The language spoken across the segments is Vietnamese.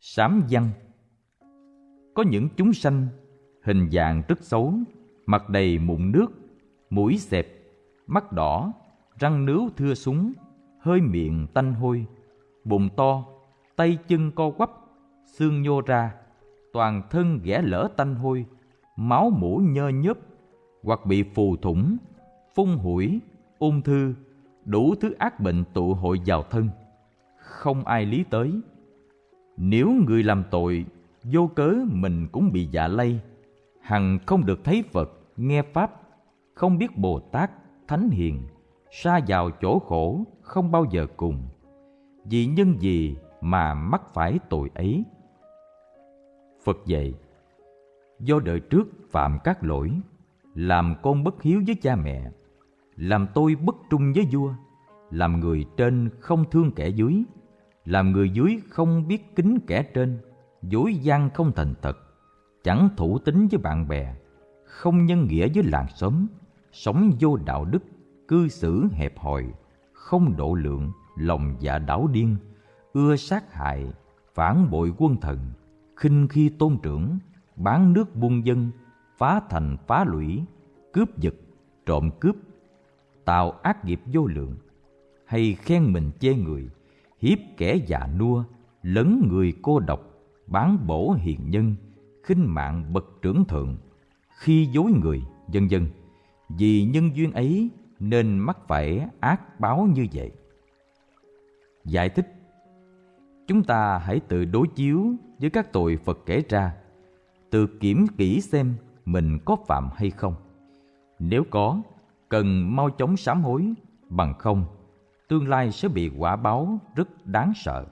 Sám văn Có những chúng sanh hình dạng rất xấu, mặt đầy mụn nước, mũi xẹp, mắt đỏ, răng nướu thưa súng, hơi miệng tanh hôi, bụng to, tay chân co quắp, xương nhô ra, toàn thân ghẻ lở tanh hôi, máu mũ nhơ nhớp, hoặc bị phù thủng, phun hủi, ung thư, đủ thứ ác bệnh tụ hội vào thân. Không ai lý tới. Nếu người làm tội, vô cớ mình cũng bị dạ lây, hằng không được thấy Phật, nghe Pháp, không biết Bồ Tát, Thánh Hiền, xa vào chỗ khổ không bao giờ cùng. Vì nhân gì mà mắc phải tội ấy? Phật dạy, do đời trước phạm các lỗi, làm con bất hiếu với cha mẹ, làm tôi bất trung với vua, làm người trên không thương kẻ dưới, làm người dưới không biết kính kẻ trên, dối gian không thành thật, chẳng thủ tính với bạn bè, không nhân nghĩa với làng xóm, sống vô đạo đức, cư xử hẹp hòi, không độ lượng, lòng dạ đảo điên, ưa sát hại, phản bội quân thần, khinh khi tôn trưởng, bán nước buôn dân, phá thành phá lũy, cướp giật, trộm cướp, tạo ác nghiệp vô lượng, hay khen mình chê người, hiếp kẻ già nua, lấn người cô độc, bán bổ hiền nhân, khinh mạng bậc trưởng thượng, khi dối người, vân vân. Vì nhân duyên ấy nên mắc phải ác báo như vậy. Giải thích Chúng ta hãy tự đối chiếu với các tội Phật kể ra, tự kiểm kỹ xem mình có phạm hay không. Nếu có, cần mau chóng sám hối, bằng không, tương lai sẽ bị quả báo rất đáng sợ.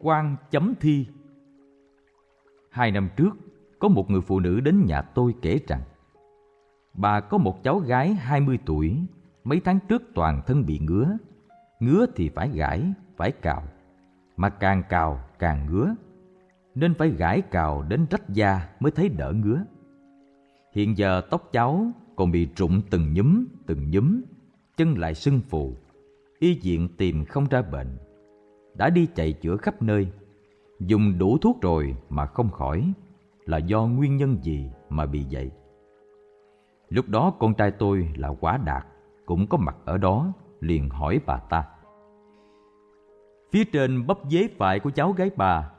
Quan chấm thi Hai năm trước, có một người phụ nữ đến nhà tôi kể rằng Bà có một cháu gái 20 tuổi, mấy tháng trước toàn thân bị ngứa. Ngứa thì phải gãi, phải cào, mà càng cào càng ngứa, nên phải gãi cào đến rách da mới thấy đỡ ngứa. Hiện giờ tóc cháu còn bị rụng từng nhúm, từng nhúm, chân lại sưng phù, y viện tìm không ra bệnh. Đã đi chạy chữa khắp nơi, dùng đủ thuốc rồi mà không khỏi, là do nguyên nhân gì mà bị vậy? Lúc đó con trai tôi là quá đạt, cũng có mặt ở đó, liền hỏi bà ta. Phía trên bắp dế phải của cháu gái bà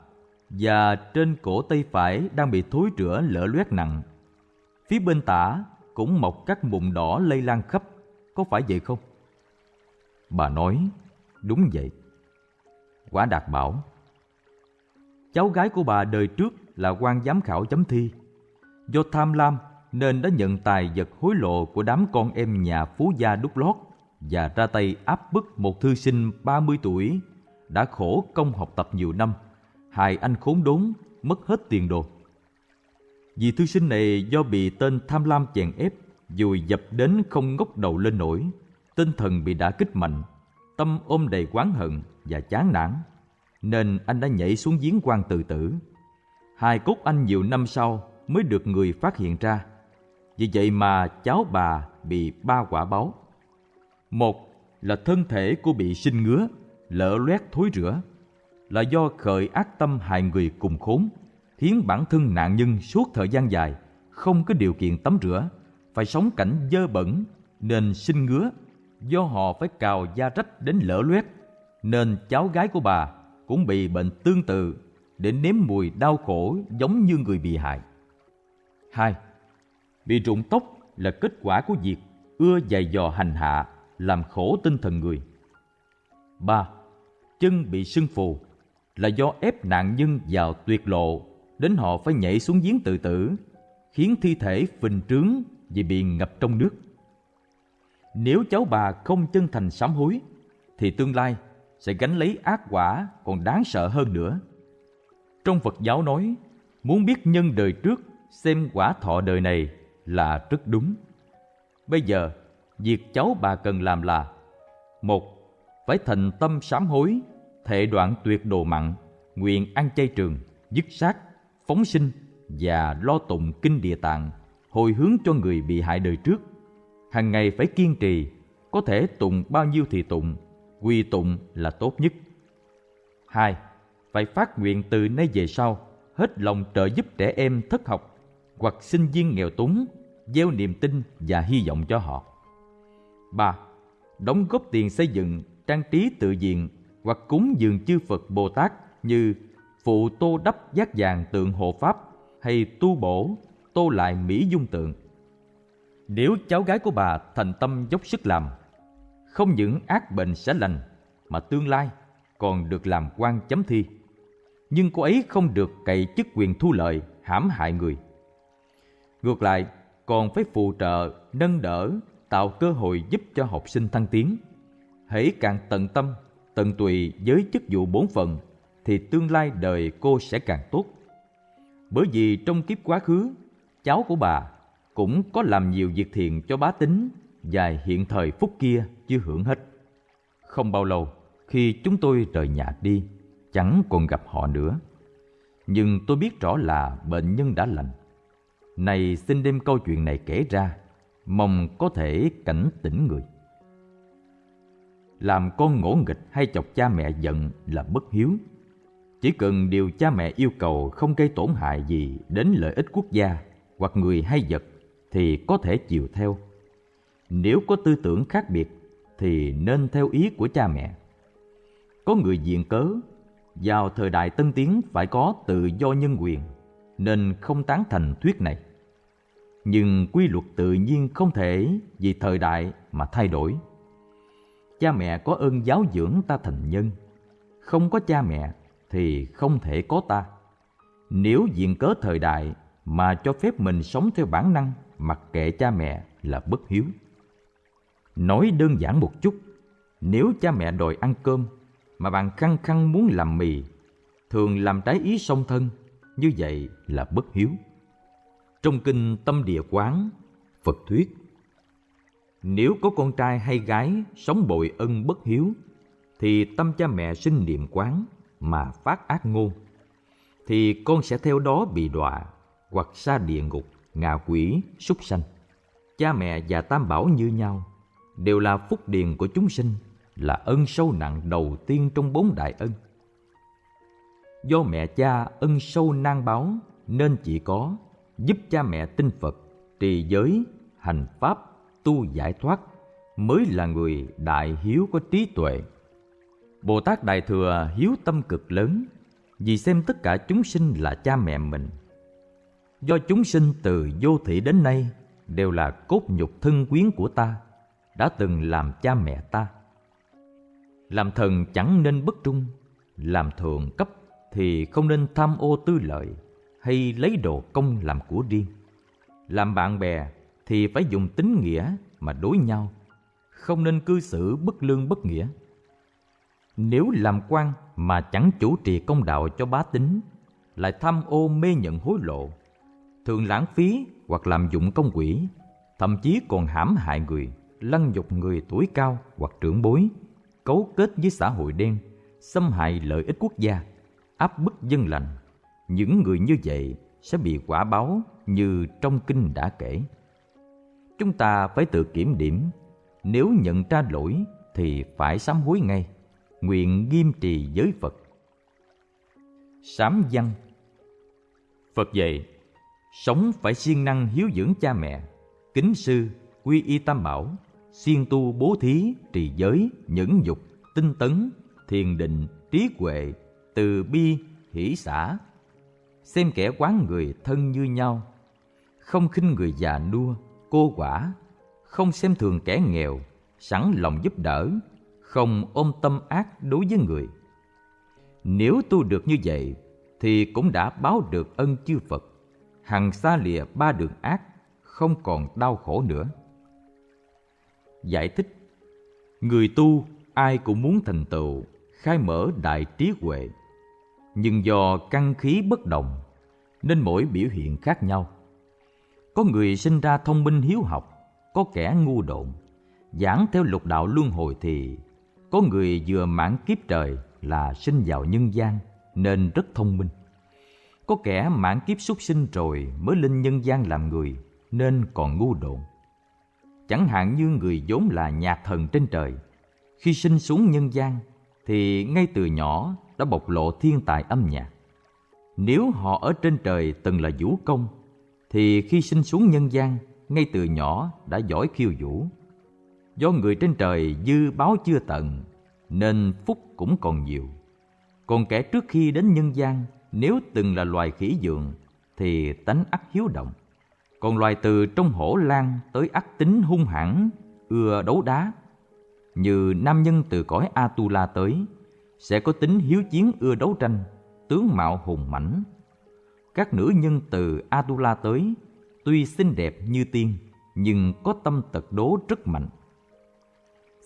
và trên cổ tay phải đang bị thối rữa lở loét nặng. Phía bên tả cũng mọc các mụn đỏ lây lan khắp, có phải vậy không? Bà nói, đúng vậy. Quả đạt bảo, cháu gái của bà đời trước là quan giám khảo chấm thi. Do tham lam nên đã nhận tài vật hối lộ của đám con em nhà phú gia đúc lót và ra tay áp bức một thư sinh 30 tuổi đã khổ công học tập nhiều năm, hại anh khốn đốn, mất hết tiền đồ. Vì thư sinh này do bị tên tham lam chèn ép, dùi dập đến không ngóc đầu lên nổi, tinh thần bị đả kích mạnh, tâm ôm đầy oán hận và chán nản, nên anh đã nhảy xuống giếng quan tự tử. Hai cốt anh nhiều năm sau mới được người phát hiện ra vì vậy mà cháu bà bị ba quả báo. Một là thân thể cô bị sinh ngứa, lở loét thối rữa, là do khởi ác tâm hại người cùng khốn, khiến bản thân nạn nhân suốt thời gian dài không có điều kiện tắm rửa, phải sống cảnh dơ bẩn nên sinh ngứa, do họ phải cào da rách đến lở loét, nên cháu gái của bà cũng bị bệnh tương tự để nếm mùi đau khổ giống như người bị hại. Hai Bị rụng tóc là kết quả của việc ưa dày dò hành hạ, làm khổ tinh thần người. 3. Chân bị sưng phù là do ép nạn nhân vào tuyệt lộ đến họ phải nhảy xuống giếng tự tử, khiến thi thể phình trướng vì bị ngập trong nước. Nếu cháu bà không chân thành sám hối, thì tương lai sẽ gánh lấy ác quả còn đáng sợ hơn nữa. Trong Phật giáo nói, muốn biết nhân đời trước xem quả thọ đời này là rất đúng. Bây giờ, việc cháu bà cần làm là một Phải thành tâm sám hối, thệ đoạn tuyệt đồ mặn, nguyện ăn chay trường, dứt sát, phóng sinh và lo tụng kinh địa tạng, hồi hướng cho người bị hại đời trước. Hàng ngày phải kiên trì, có thể tụng bao nhiêu thì tụng, quy tụng là tốt nhất. hai phải phát nguyện từ nay về sau hết lòng trợ giúp trẻ em thất học hoặc sinh viên nghèo túng, gieo niềm tin và hy vọng cho họ. 3. Đóng góp tiền xây dựng, trang trí tự viện hoặc cúng dường chư Phật Bồ Tát như phụ tô đắp giác vàng tượng hộ Pháp hay tu bổ, tô lại mỹ dung tượng. Nếu cháu gái của bà thành tâm dốc sức làm, không những ác bệnh sẽ lành, mà tương lai còn được làm quan chấm thi. Nhưng cô ấy không được cậy chức quyền thu lợi, hãm hại người. Ngược lại, còn phải phù trợ, nâng đỡ, tạo cơ hội giúp cho học sinh thăng tiến. Hãy càng tận tâm, tận tụy với chức vụ bổn phận, thì tương lai đời cô sẽ càng tốt. Bởi vì trong kiếp quá khứ, cháu của bà cũng có làm nhiều việc thiện cho bá tính và hiện thời phút kia chưa hưởng hết. Không bao lâu, khi chúng tôi rời nhà đi, chẳng còn gặp họ nữa. Nhưng tôi biết rõ là bệnh nhân đã lành. Này xin đem câu chuyện này kể ra, mong có thể cảnh tỉnh người. Làm con ngỗ nghịch hay chọc cha mẹ giận là bất hiếu. Chỉ cần điều cha mẹ yêu cầu không gây tổn hại gì đến lợi ích quốc gia hoặc người hay vật thì có thể chiều theo. Nếu có tư tưởng khác biệt thì nên theo ý của cha mẹ. Có người diện cớ, vào thời đại tân tiến phải có tự do nhân quyền, nên không tán thành thuyết này. Nhưng quy luật tự nhiên không thể vì thời đại mà thay đổi. Cha mẹ có ơn giáo dưỡng ta thành nhân, không có cha mẹ thì không thể có ta. Nếu diện cớ thời đại mà cho phép mình sống theo bản năng mặc kệ cha mẹ là bất hiếu. Nói đơn giản một chút, nếu cha mẹ đòi ăn cơm mà bạn khăng khăng muốn làm mì, thường làm trái ý song thân, như vậy là bất hiếu. Trong kinh Tâm Địa Quán, Phật thuyết Nếu có con trai hay gái sống bội ân bất hiếu, thì tâm cha mẹ sinh niệm quán mà phát ác ngôn, thì con sẽ theo đó bị đọa hoặc xa địa ngục, ngạ quỷ, súc sanh. Cha mẹ và tam bảo như nhau, đều là phúc điền của chúng sinh, là ân sâu nặng đầu tiên trong bốn đại ân. Do mẹ cha ân sâu nan báo nên chỉ có giúp cha mẹ tin Phật, trì giới, hành pháp, tu giải thoát mới là người đại hiếu có trí tuệ. Bồ Tát Đại Thừa hiếu tâm cực lớn vì xem tất cả chúng sinh là cha mẹ mình. Do chúng sinh từ vô thị đến nay đều là cốt nhục thân quyến của ta, đã từng làm cha mẹ ta. Làm thần chẳng nên bất trung, làm thượng cấp thì không nên tham ô tư lợi hay lấy đồ công làm của riêng. Làm bạn bè thì phải dùng tính nghĩa mà đối nhau, không nên cư xử bất lương bất nghĩa. Nếu làm quan mà chẳng chủ trì công đạo cho bá tính, lại tham ô mê nhận hối lộ, thường lãng phí hoặc làm dụng công quỹ, thậm chí còn hãm hại người, lăng nhục người tuổi cao hoặc trưởng bối, cấu kết với xã hội đen, xâm hại lợi ích quốc gia, áp bức dân lành. Những người như vậy sẽ bị quả báo như trong kinh đã kể. Chúng ta phải tự kiểm điểm, nếu nhận ra lỗi thì phải sám hối ngay, nguyện nghiêm trì giới Phật. Sám văn Phật dạy, sống phải siêng năng hiếu dưỡng cha mẹ, kính sư, quy y tam bảo, siêng tu bố thí, trì giới, nhẫn dục, tinh tấn, thiền định, trí huệ, từ bi, hỷ xã. Xem kẻ quán người thân như nhau, không khinh người già nua, cô quả, không xem thường kẻ nghèo, sẵn lòng giúp đỡ, không ôm tâm ác đối với người. Nếu tu được như vậy, thì cũng đã báo được ân chư Phật, hằng xa lìa ba đường ác, không còn đau khổ nữa. Giải thích Người tu ai cũng muốn thành tựu, khai mở đại trí huệ. Nhưng do căn khí bất đồng, nên mỗi biểu hiện khác nhau. Có người sinh ra thông minh hiếu học, có kẻ ngu độn. Giảng theo lục đạo luân hồi thì có người vừa mãn kiếp trời là sinh vào nhân gian nên rất thông minh. Có kẻ mãn kiếp súc sinh rồi mới lên nhân gian làm người nên còn ngu độn. Chẳng hạn như người vốn là nhạc thần trên trời, khi sinh xuống nhân gian thì ngay từ nhỏ đã bộc lộ thiên tài âm nhạc. Nếu họ ở trên trời từng là vũ công, thì khi sinh xuống nhân gian, ngay từ nhỏ đã giỏi khiêu vũ. Do người trên trời dư báo chưa tận, nên phúc cũng còn nhiều. Còn kẻ trước khi đến nhân gian, nếu từng là loài khỉ dường, thì tánh ắt hiếu động. Còn loài từ trong hổ lan tới ắt tính hung hãn, ưa đấu đá. Như nam nhân từ cõi Atula tới, sẽ có tính hiếu chiến ưa đấu tranh, tướng mạo hùng mãnh. Các nữ nhân từ Atula tới, tuy xinh đẹp như tiên, nhưng có tâm tật đố rất mạnh.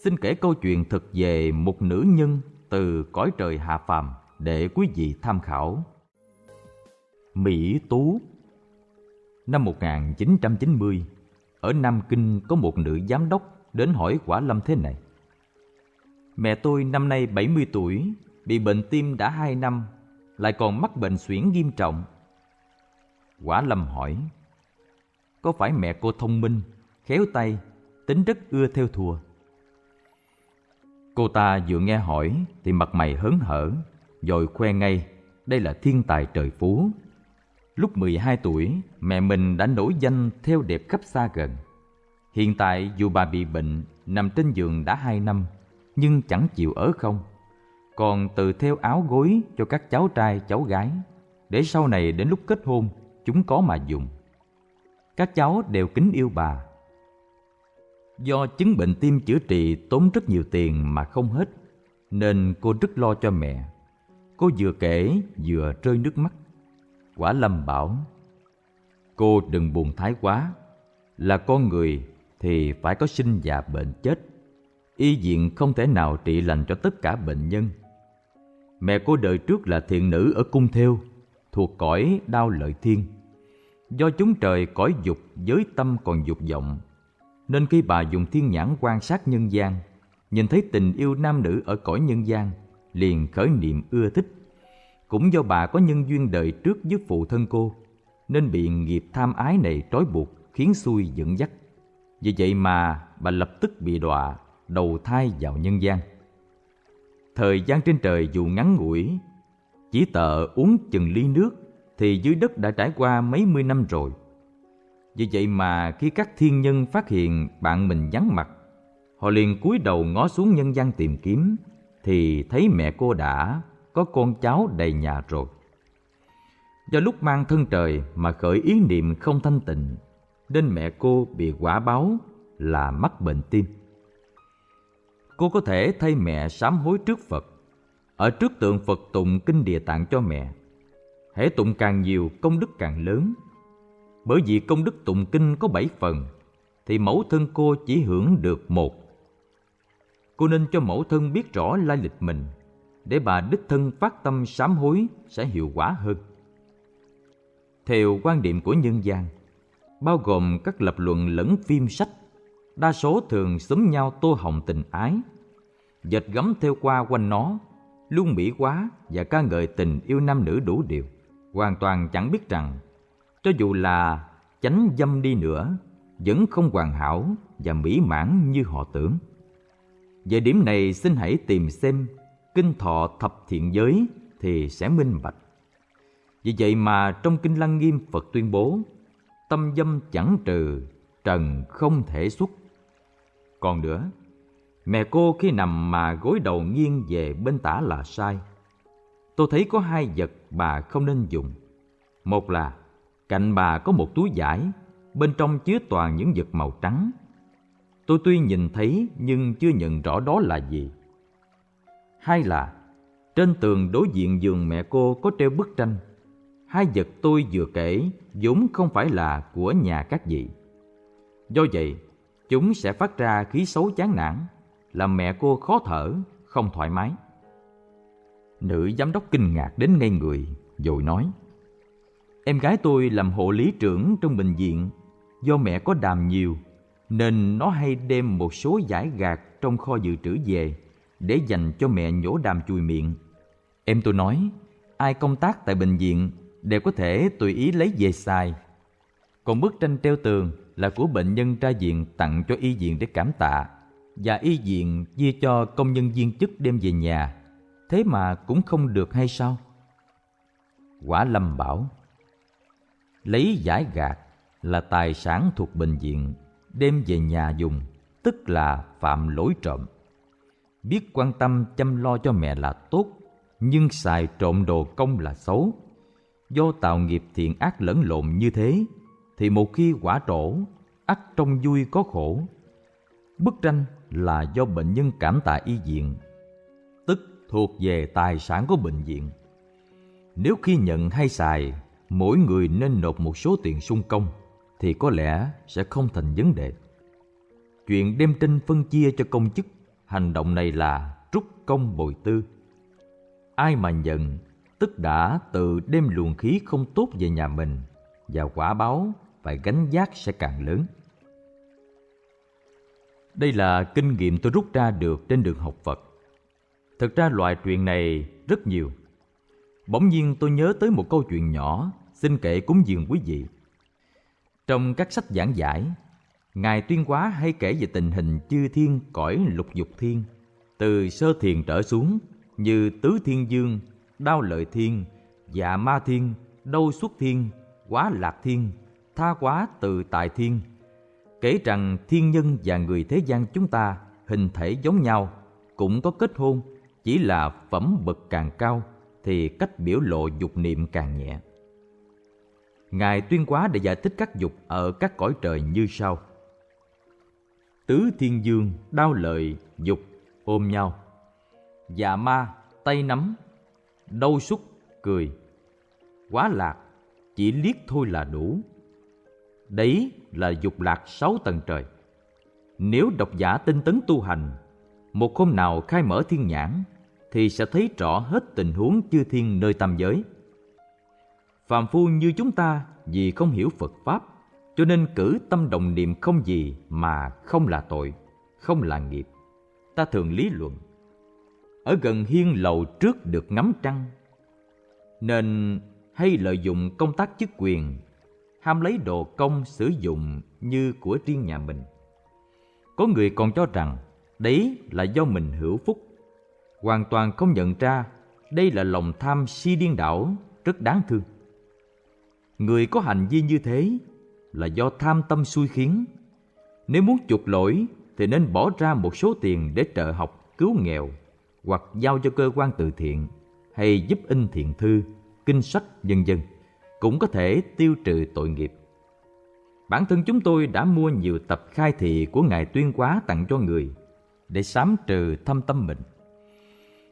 Xin kể câu chuyện thực về một nữ nhân từ cõi trời hạ phàm để quý vị tham khảo. Mỹ Tú Năm 1990, ở Nam Kinh có một nữ giám đốc đến hỏi Quả Lâm thế này. Mẹ tôi năm nay 70 tuổi, bị bệnh tim đã 2 năm, lại còn mắc bệnh suyễn nghiêm trọng. Quả Lâm hỏi, có phải mẹ cô thông minh, khéo tay, tính rất ưa theo thùa? Cô ta vừa nghe hỏi thì mặt mày hớn hở, rồi khoe ngay đây là thiên tài trời phú. Lúc 12 tuổi, mẹ mình đã nổi danh theo đẹp khắp xa gần. Hiện tại dù bà bị bệnh, nằm trên giường đã 2 năm, nhưng chẳng chịu ở không. Còn tự theo áo gối cho các cháu trai cháu gái, để sau này đến lúc kết hôn, chúng có mà dùng. Các cháu đều kính yêu bà. Do chứng bệnh tim chữa trị tốn rất nhiều tiền mà không hết, nên cô rất lo cho mẹ. Cô vừa kể vừa rơi nước mắt. Quả Lâm bảo, cô đừng buồn thái quá, là con người thì phải có sinh già bệnh chết. Y diện không thể nào trị lành cho tất cả bệnh nhân. Mẹ cô đời trước là thiện nữ ở cung theo, thuộc cõi đao lợi thiên. Do chúng trời cõi dục giới tâm còn dục vọng, nên khi bà dùng thiên nhãn quan sát nhân gian, nhìn thấy tình yêu nam nữ ở cõi nhân gian, liền khởi niệm ưa thích cũng do bà có nhân duyên đời trước với phụ thân cô, nên bị nghiệp tham ái này trói buộc, khiến xui dẫn dắt. Vì vậy mà bà lập tức bị đọa, đầu thai vào nhân gian. Thời gian trên trời dù ngắn ngủi, chỉ tợ uống chừng ly nước thì dưới đất đã trải qua mấy mươi năm rồi. Vì vậy mà khi các thiên nhân phát hiện bạn mình vắng mặt, họ liền cúi đầu ngó xuống nhân gian tìm kiếm, thì thấy mẹ cô đã có con cháu đầy nhà rồi. Do lúc mang thân trời mà khởi ý niệm không thanh tịnh, nên mẹ cô bị quả báo là mắc bệnh tim. Cô có thể thay mẹ sám hối trước Phật, ở trước tượng Phật tụng kinh địa tạng cho mẹ. Hễ tụng càng nhiều, công đức càng lớn. Bởi vì công đức tụng kinh có bảy phần, thì mẫu thân cô chỉ hưởng được một. Cô nên cho mẫu thân biết rõ lai lịch mình để bà đích thân phát tâm sám hối sẽ hiệu quả hơn. Theo quan điểm của nhân gian, bao gồm các lập luận lẫn phim sách, đa số thường xúm nhau tô hồng tình ái, dệt gấm theo qua quanh nó, luôn mỹ quá và ca ngợi tình yêu nam nữ đủ điều, hoàn toàn chẳng biết rằng cho dù là chánh dâm đi nữa, vẫn không hoàn hảo và mỹ mãn như họ tưởng. Về điểm này xin hãy tìm xem kinh thọ thập thiện giới thì sẽ minh bạch. Vì vậy mà trong kinh Lăng Nghiêm Phật tuyên bố tâm dâm chẳng trừ, trần không thể xuất. Còn nữa, mẹ cô khi nằm mà gối đầu nghiêng về bên tả là sai. Tôi thấy có hai vật bà không nên dùng. Một là cạnh bà có một túi vải, bên trong chứa toàn những vật màu trắng. Tôi tuy nhìn thấy nhưng chưa nhận rõ đó là gì. Hai là trên tường đối diện giường mẹ cô có treo bức tranh. Hai vật tôi vừa kể vốn không phải là của nhà các vị. Do vậy, chúng sẽ phát ra khí xấu chán nản, làm mẹ cô khó thở, không thoải mái. Nữ giám đốc kinh ngạc đến ngây người, rồi nói Em gái tôi làm hộ lý trưởng trong bệnh viện, do mẹ có đàm nhiều, nên nó hay đem một số giải gạt trong kho dự trữ về để dành cho mẹ nhổ đàm chùi miệng. Em tôi nói, ai công tác tại bệnh viện đều có thể tùy ý lấy về xài. Còn bức tranh treo tường là của bệnh nhân ra viện tặng cho y viện để cảm tạ và y viện chia cho công nhân viên chức đem về nhà. thế mà cũng không được hay sao? Quả Lâm bảo, lấy giải gạt là tài sản thuộc bệnh viện, đem về nhà dùng, tức là phạm lỗi trộm. Biết quan tâm chăm lo cho mẹ là tốt, nhưng xài trộm đồ công là xấu. Do tạo nghiệp thiện ác lẫn lộn như thế, thì một khi quả trổ, ắt trong vui có khổ. Bức tranh là do bệnh nhân cảm tạ y viện, tức thuộc về tài sản của bệnh viện. Nếu khi nhận hay xài, mỗi người nên nộp một số tiền sung công, thì có lẽ sẽ không thành vấn đề. Chuyện đem tranh phân chia cho công chức, hành động này là trúc công bồi tư. Ai mà nhận, tức đã tự đem luồng khí không tốt về nhà mình, và quả báo phải gánh giác sẽ càng lớn. Đây là kinh nghiệm tôi rút ra được trên đường học Phật. Thực ra loại chuyện này rất nhiều. Bỗng nhiên tôi nhớ tới một câu chuyện nhỏ xin kể cúng dường quý vị. Trong các sách giảng giải, Ngài Tuyên Quá hay kể về tình hình chư thiên cõi lục dục thiên, từ sơ thiền trở xuống như tứ thiên dương, đao lợi thiên, dạ ma thiên, đâu xuất thiên, quá lạc thiên, tha quá từ tại thiên, kể rằng thiên nhân và người thế gian chúng ta hình thể giống nhau, cũng có kết hôn, chỉ là phẩm bậc càng cao thì cách biểu lộ dục niệm càng nhẹ. Ngài tuyên quá để giải thích các dục ở các cõi trời như sau. Tứ thiên dương, đao lợi, dục, ôm nhau. Dạ ma, tay nắm, đau xúc, cười. Quá lạc, chỉ liếc thôi là đủ. Đấy là dục lạc sáu tầng trời. Nếu độc giả tinh tấn tu hành, một hôm nào khai mở thiên nhãn, thì sẽ thấy rõ hết tình huống chư thiên nơi tam giới. Phàm phu như chúng ta vì không hiểu Phật Pháp, cho nên cử tâm đồng niệm không gì mà không là tội, không là nghiệp. Ta thường lý luận. Ở gần hiên lầu trước được ngắm trăng, nên hay lợi dụng công tác chức quyền ham lấy đồ công sử dụng như của riêng nhà mình. Có người còn cho rằng đấy là do mình hữu phúc, hoàn toàn không nhận ra đây là lòng tham si điên đảo rất đáng thương. Người có hành vi như thế là do tham tâm xui khiến. Nếu muốn chuộc lỗi thì nên bỏ ra một số tiền để trợ học cứu nghèo hoặc giao cho cơ quan từ thiện hay giúp in thiện thư, kinh sách vân vân cũng có thể tiêu trừ tội nghiệp. Bản thân chúng tôi đã mua nhiều tập khai thị của Ngài Tuyên Quá tặng cho người để sám trừ thâm tâm mình.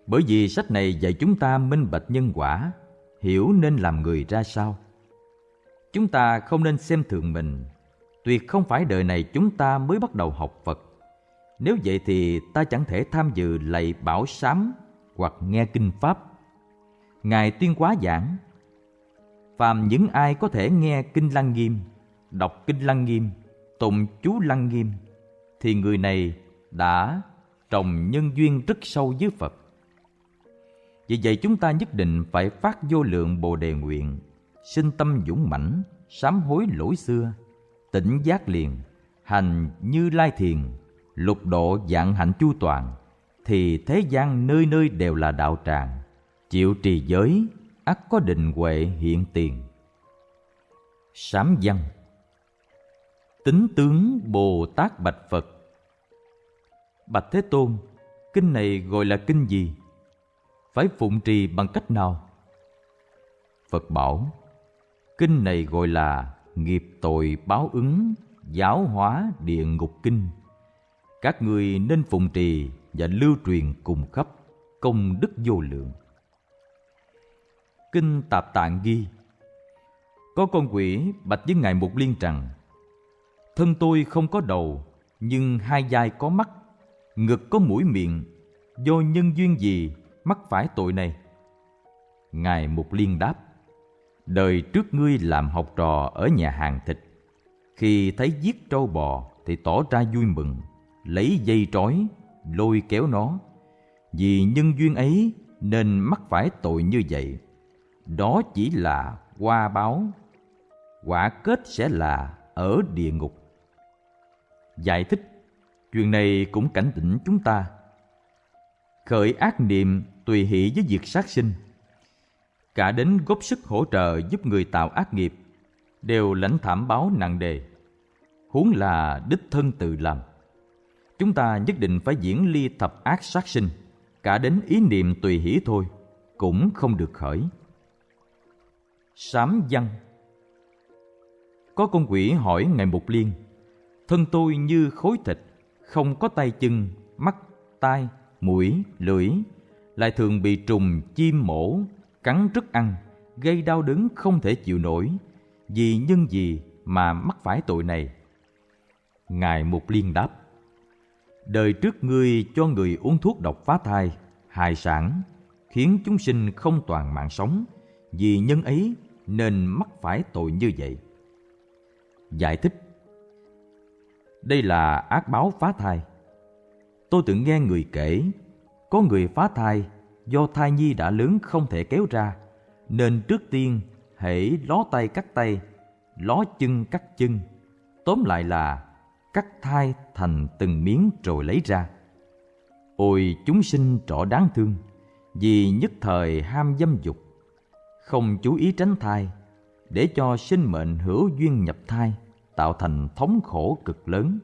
Bởi vì sách này dạy chúng ta minh bạch nhân quả, hiểu nên làm người ra sao. Chúng ta không nên xem thường mình, tuyệt không phải đời này chúng ta mới bắt đầu học Phật. Nếu vậy thì ta chẳng thể tham dự lạy bảo sám hoặc nghe kinh Pháp. Ngài Tuyên Quá giảng phàm những ai có thể nghe kinh lăng nghiêm đọc kinh lăng nghiêm tụng chú lăng nghiêm thì người này đã trồng nhân duyên rất sâu với phật vì vậy chúng ta nhất định phải phát vô lượng bồ đề nguyện sinh tâm dũng mãnh, sám hối lỗi xưa, tỉnh giác liền, hành như lai thiền, lục độ dạng hạnh chu toàn, thì thế gian nơi nơi đều là đạo tràng, chịu trì giới, ắt có định huệ hiện tiền. Sám văn. Tính tướng bồ tát bạch phật. Bạch thế tôn, kinh này gọi là kinh gì? Phải phụng trì bằng cách nào? Phật bảo kinh này gọi là nghiệp tội báo ứng, giáo hóa địa ngục kinh. Các người nên phụng trì và lưu truyền cùng khắp công đức vô lượng. Kinh Tạp Tạng ghi, Có con quỷ bạch với Ngài Mục Liên rằng Thân tôi không có đầu, Nhưng hai vai có mắt, Ngực có mũi miệng, Do nhân duyên gì mắc phải tội này? Ngài Mục Liên đáp Đời trước ngươi làm học trò ở nhà hàng thịt. Khi thấy giết trâu bò thì tỏ ra vui mừng Lấy dây trói, lôi kéo nó. Vì nhân duyên ấy nên mắc phải tội như vậy. Đó chỉ là qua báo quả kết sẽ là ở địa ngục. Giải thích chuyện này cũng cảnh tỉnh chúng ta. Khởi ác niệm tùy hỷ với việc sát sinh cả đến góp sức hỗ trợ giúp người tạo ác nghiệp, đều lãnh thảm báo nặng đề. Huống là đích thân tự làm. Chúng ta nhất định phải diễn ly thập ác sát sinh, cả đến ý niệm tùy hỷ thôi, cũng không được khởi. Sám văn. Có con quỷ hỏi ngài mục liên, thân tôi như khối thịt, không có tay chân, mắt, tai, mũi, lưỡi, lại thường bị trùng chim mổ cắn rứt ăn, gây đau đớn không thể chịu nổi. Vì nhân gì mà mắc phải tội này. Ngài mục liên đáp, đời trước ngươi cho người uống thuốc độc phá thai, hại sản, khiến chúng sinh không toàn mạng sống. Vì nhân ấy nên mắc phải tội như vậy. Giải thích, đây là ác báo phá thai. Tôi từng nghe người kể, có người phá thai do thai nhi đã lớn không thể kéo ra, nên trước tiên hễ ló tay cắt tay, ló chân cắt chân. Tóm lại là cắt thai thành từng miếng rồi lấy ra. Ôi chúng sinh trọ đáng thương, vì nhất thời ham dâm dục, không chú ý tránh thai, để cho sinh mệnh hữu duyên nhập thai tạo thành thống khổ cực lớn.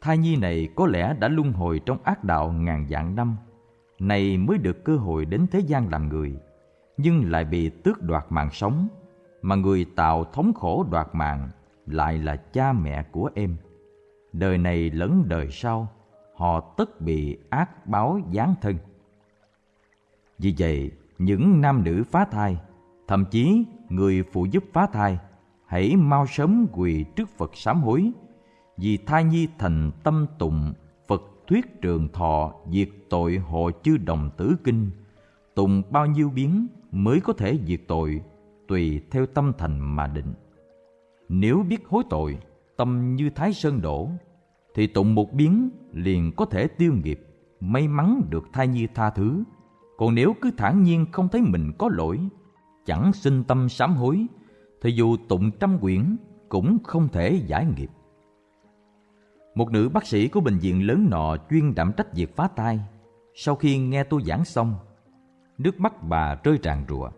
Thai nhi này có lẽ đã luân hồi trong ác đạo ngàn vạn năm này mới được cơ hội đến thế gian làm người, nhưng lại bị tước đoạt mạng sống, mà người tạo thống khổ đoạt mạng lại là cha mẹ của em. Đời này lẫn đời sau, họ tất bị ác báo giáng thân. Vì vậy, những nam nữ phá thai, thậm chí người phụ giúp phá thai, hãy mau sớm quỳ trước phật sám hối, vì thai nhi thành tâm tụng thuyết trường thọ diệt tội hộ chư đồng tử kinh, tùng bao nhiêu biến mới có thể diệt tội, tùy theo tâm thành mà định. Nếu biết hối tội, tâm như thái sơn đổ, thì tụng một biến liền có thể tiêu nghiệp, may mắn được thai nhi tha thứ. Còn nếu cứ thản nhiên không thấy mình có lỗi, chẳng sinh tâm sám hối, thì dù tụng trăm quyển cũng không thể giải nghiệp một nữ bác sĩ của bệnh viện lớn nọ chuyên đảm trách việc phá thai. Sau khi nghe tôi giảng xong, nước mắt bà rơi tràn rụa.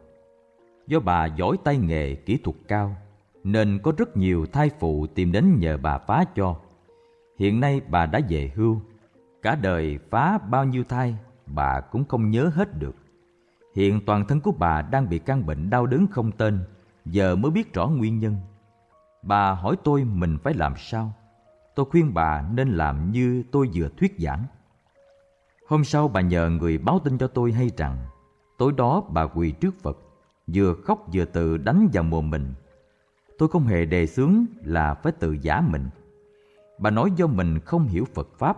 Do bà giỏi tay nghề, kỹ thuật cao, nên có rất nhiều thai phụ tìm đến nhờ bà phá cho. Hiện nay bà đã về hưu, cả đời phá bao nhiêu thai bà cũng không nhớ hết được. Hiện toàn thân của bà đang bị căn bệnh đau đớn không tên, giờ mới biết rõ nguyên nhân. Bà hỏi tôi mình phải làm sao tôi khuyên bà nên làm như tôi vừa thuyết giảng. Hôm sau bà nhờ người báo tin cho tôi hay rằng, tối đó bà quỳ trước phật, vừa khóc vừa tự đánh vào mồm mình. Tôi không hề đề xướng là phải tự giả mình. Bà nói do mình không hiểu phật pháp,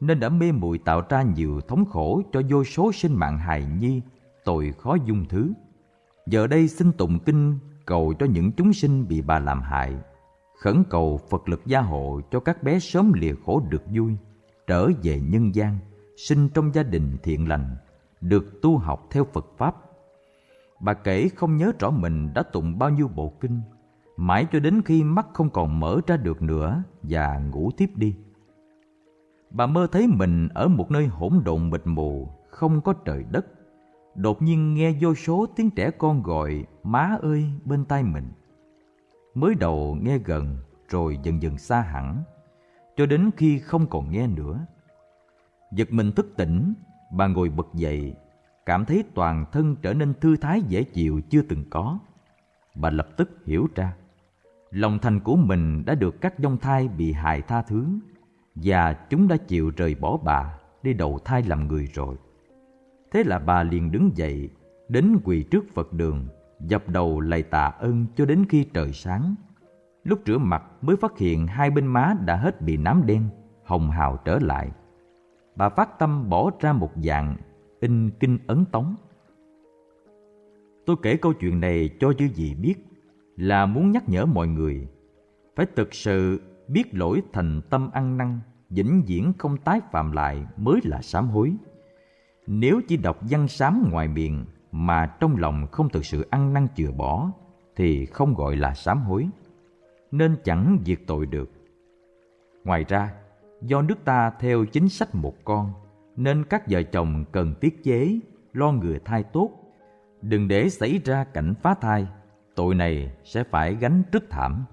nên đã mê muội tạo ra nhiều thống khổ cho vô số sinh mạng hài nhi, tội khó dung thứ. Giờ đây xin tụng kinh cầu cho những chúng sinh bị bà làm hại khẩn cầu phật lực gia hộ cho các bé sớm lìa khổ được vui, trở về nhân gian, sinh trong gia đình thiện lành, được tu học theo phật pháp. Bà kể không nhớ rõ mình đã tụng bao nhiêu bộ kinh, mãi cho đến khi mắt không còn mở ra được nữa và ngủ tiếp đi. Bà mơ thấy mình ở một nơi hỗn độn mịt mù, không có trời đất. Đột nhiên nghe vô số tiếng trẻ con gọi, má ơi, bên tai mình mới đầu nghe gần rồi dần dần xa hẳn, cho đến khi không còn nghe nữa. Giật mình thức tỉnh, bà ngồi bật dậy, cảm thấy toàn thân trở nên thư thái dễ chịu chưa từng có. Bà lập tức hiểu ra, lòng thành của mình đã được các dông thai bị hại tha thứ và chúng đã chịu rời bỏ bà đi đầu thai làm người rồi. Thế là bà liền đứng dậy, đến quỳ trước phật đường dập đầu lạy tạ ơn cho đến khi trời sáng. Lúc rửa mặt mới phát hiện hai bên má đã hết bị nám đen, hồng hào trở lại. Bà phát tâm bỏ ra một dạng in kinh ấn tống. Tôi kể câu chuyện này cho chư gì biết, là muốn nhắc nhở mọi người. Phải thực sự biết lỗi thành tâm ăn năn, vĩnh viễn không tái phạm lại mới là sám hối. Nếu chỉ đọc văn sám ngoài miệng mà trong lòng không thực sự ăn năn chừa bỏ thì không gọi là sám hối nên chẳng diệt tội được ngoài ra do nước ta theo chính sách một con nên các vợ chồng cần tiết chế, lo người thai tốt, đừng để xảy ra cảnh phá thai, tội này sẽ phải gánh rất thảm.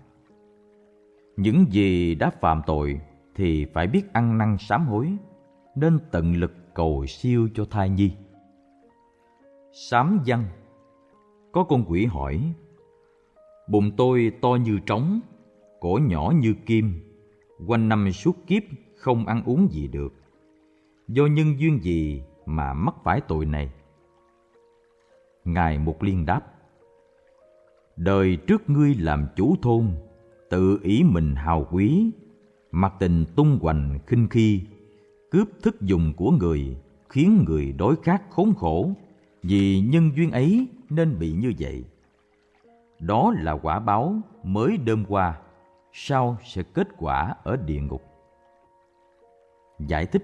Những gì đã phạm tội thì phải biết ăn năn sám hối, nên tận lực cầu siêu cho thai nhi. Sám văn Có con quỷ hỏi Bụng tôi to như trống, cổ nhỏ như kim, quanh năm suốt kiếp không ăn uống gì được. Do nhân duyên gì mà mắc phải tội này? Ngài một Liên đáp Đời trước ngươi làm chủ thôn, tự ý mình hào quý, mặc tình tung hoành khinh khi, cướp thức dùng của người, khiến người đối khác khốn khổ, vì nhân duyên ấy nên bị như vậy. Đó là quả báo mới đơm qua, sau sẽ kết quả ở địa ngục. Giải thích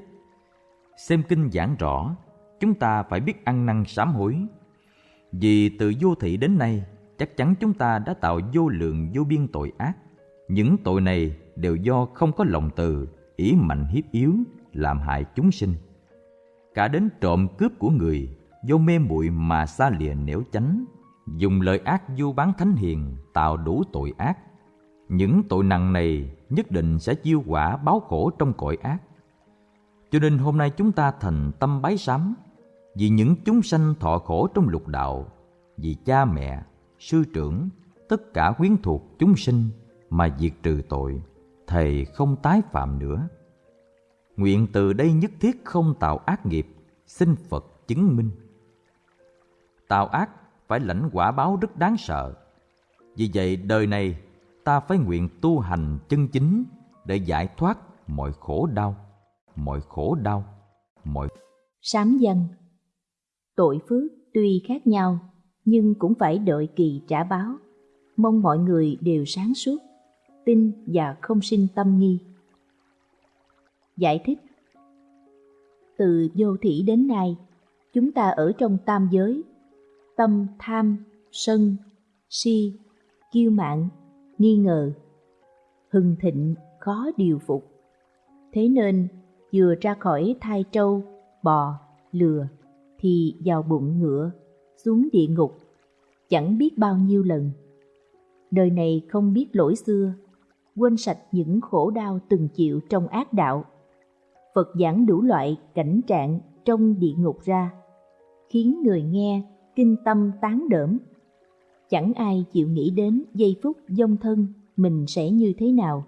Xem kinh giảng rõ, chúng ta phải biết ăn năn sám hối. Vì từ vô thị đến nay, chắc chắn chúng ta đã tạo vô lượng vô biên tội ác. Những tội này đều do không có lòng từ, ý mạnh hiếp yếu, làm hại chúng sinh. Cả đến trộm cướp của người, vô mê muội mà xa lìa nẻo chánh, dùng lời ác du bán thánh hiền tạo đủ tội ác. Những tội nặng này nhất định sẽ chiêu quả báo khổ trong cõi ác. Cho nên hôm nay chúng ta thành tâm bái sám vì những chúng sanh thọ khổ trong lục đạo, vì cha mẹ, sư trưởng, tất cả quyến thuộc chúng sinh mà diệt trừ tội, thầy không tái phạm nữa. Nguyện từ đây nhất thiết không tạo ác nghiệp, xin Phật chứng minh. Tạo ác phải lãnh quả báo rất đáng sợ. Vì vậy đời này ta phải nguyện tu hành chân chính để giải thoát mọi khổ đau, mọi khổ đau, mọi sám dân tội phước tuy khác nhau nhưng cũng phải đợi kỳ trả báo. Mong mọi người đều sáng suốt, tin và không sinh tâm nghi. Giải thích Từ vô thủy đến nay, chúng ta ở trong tam giới, tâm tham, sân, si, kiêu mạn, nghi ngờ, hưng thịnh, khó điều phục. Thế nên, vừa ra khỏi thai trâu, bò, lừa, thì vào bụng ngựa, xuống địa ngục, chẳng biết bao nhiêu lần. Đời này không biết lỗi xưa, quên sạch những khổ đau từng chịu trong ác đạo. Phật giảng đủ loại cảnh trạng trong địa ngục ra, khiến người nghe kinh tâm tán đỡm. Chẳng ai chịu nghĩ đến giây phút dông thân mình sẽ như thế nào.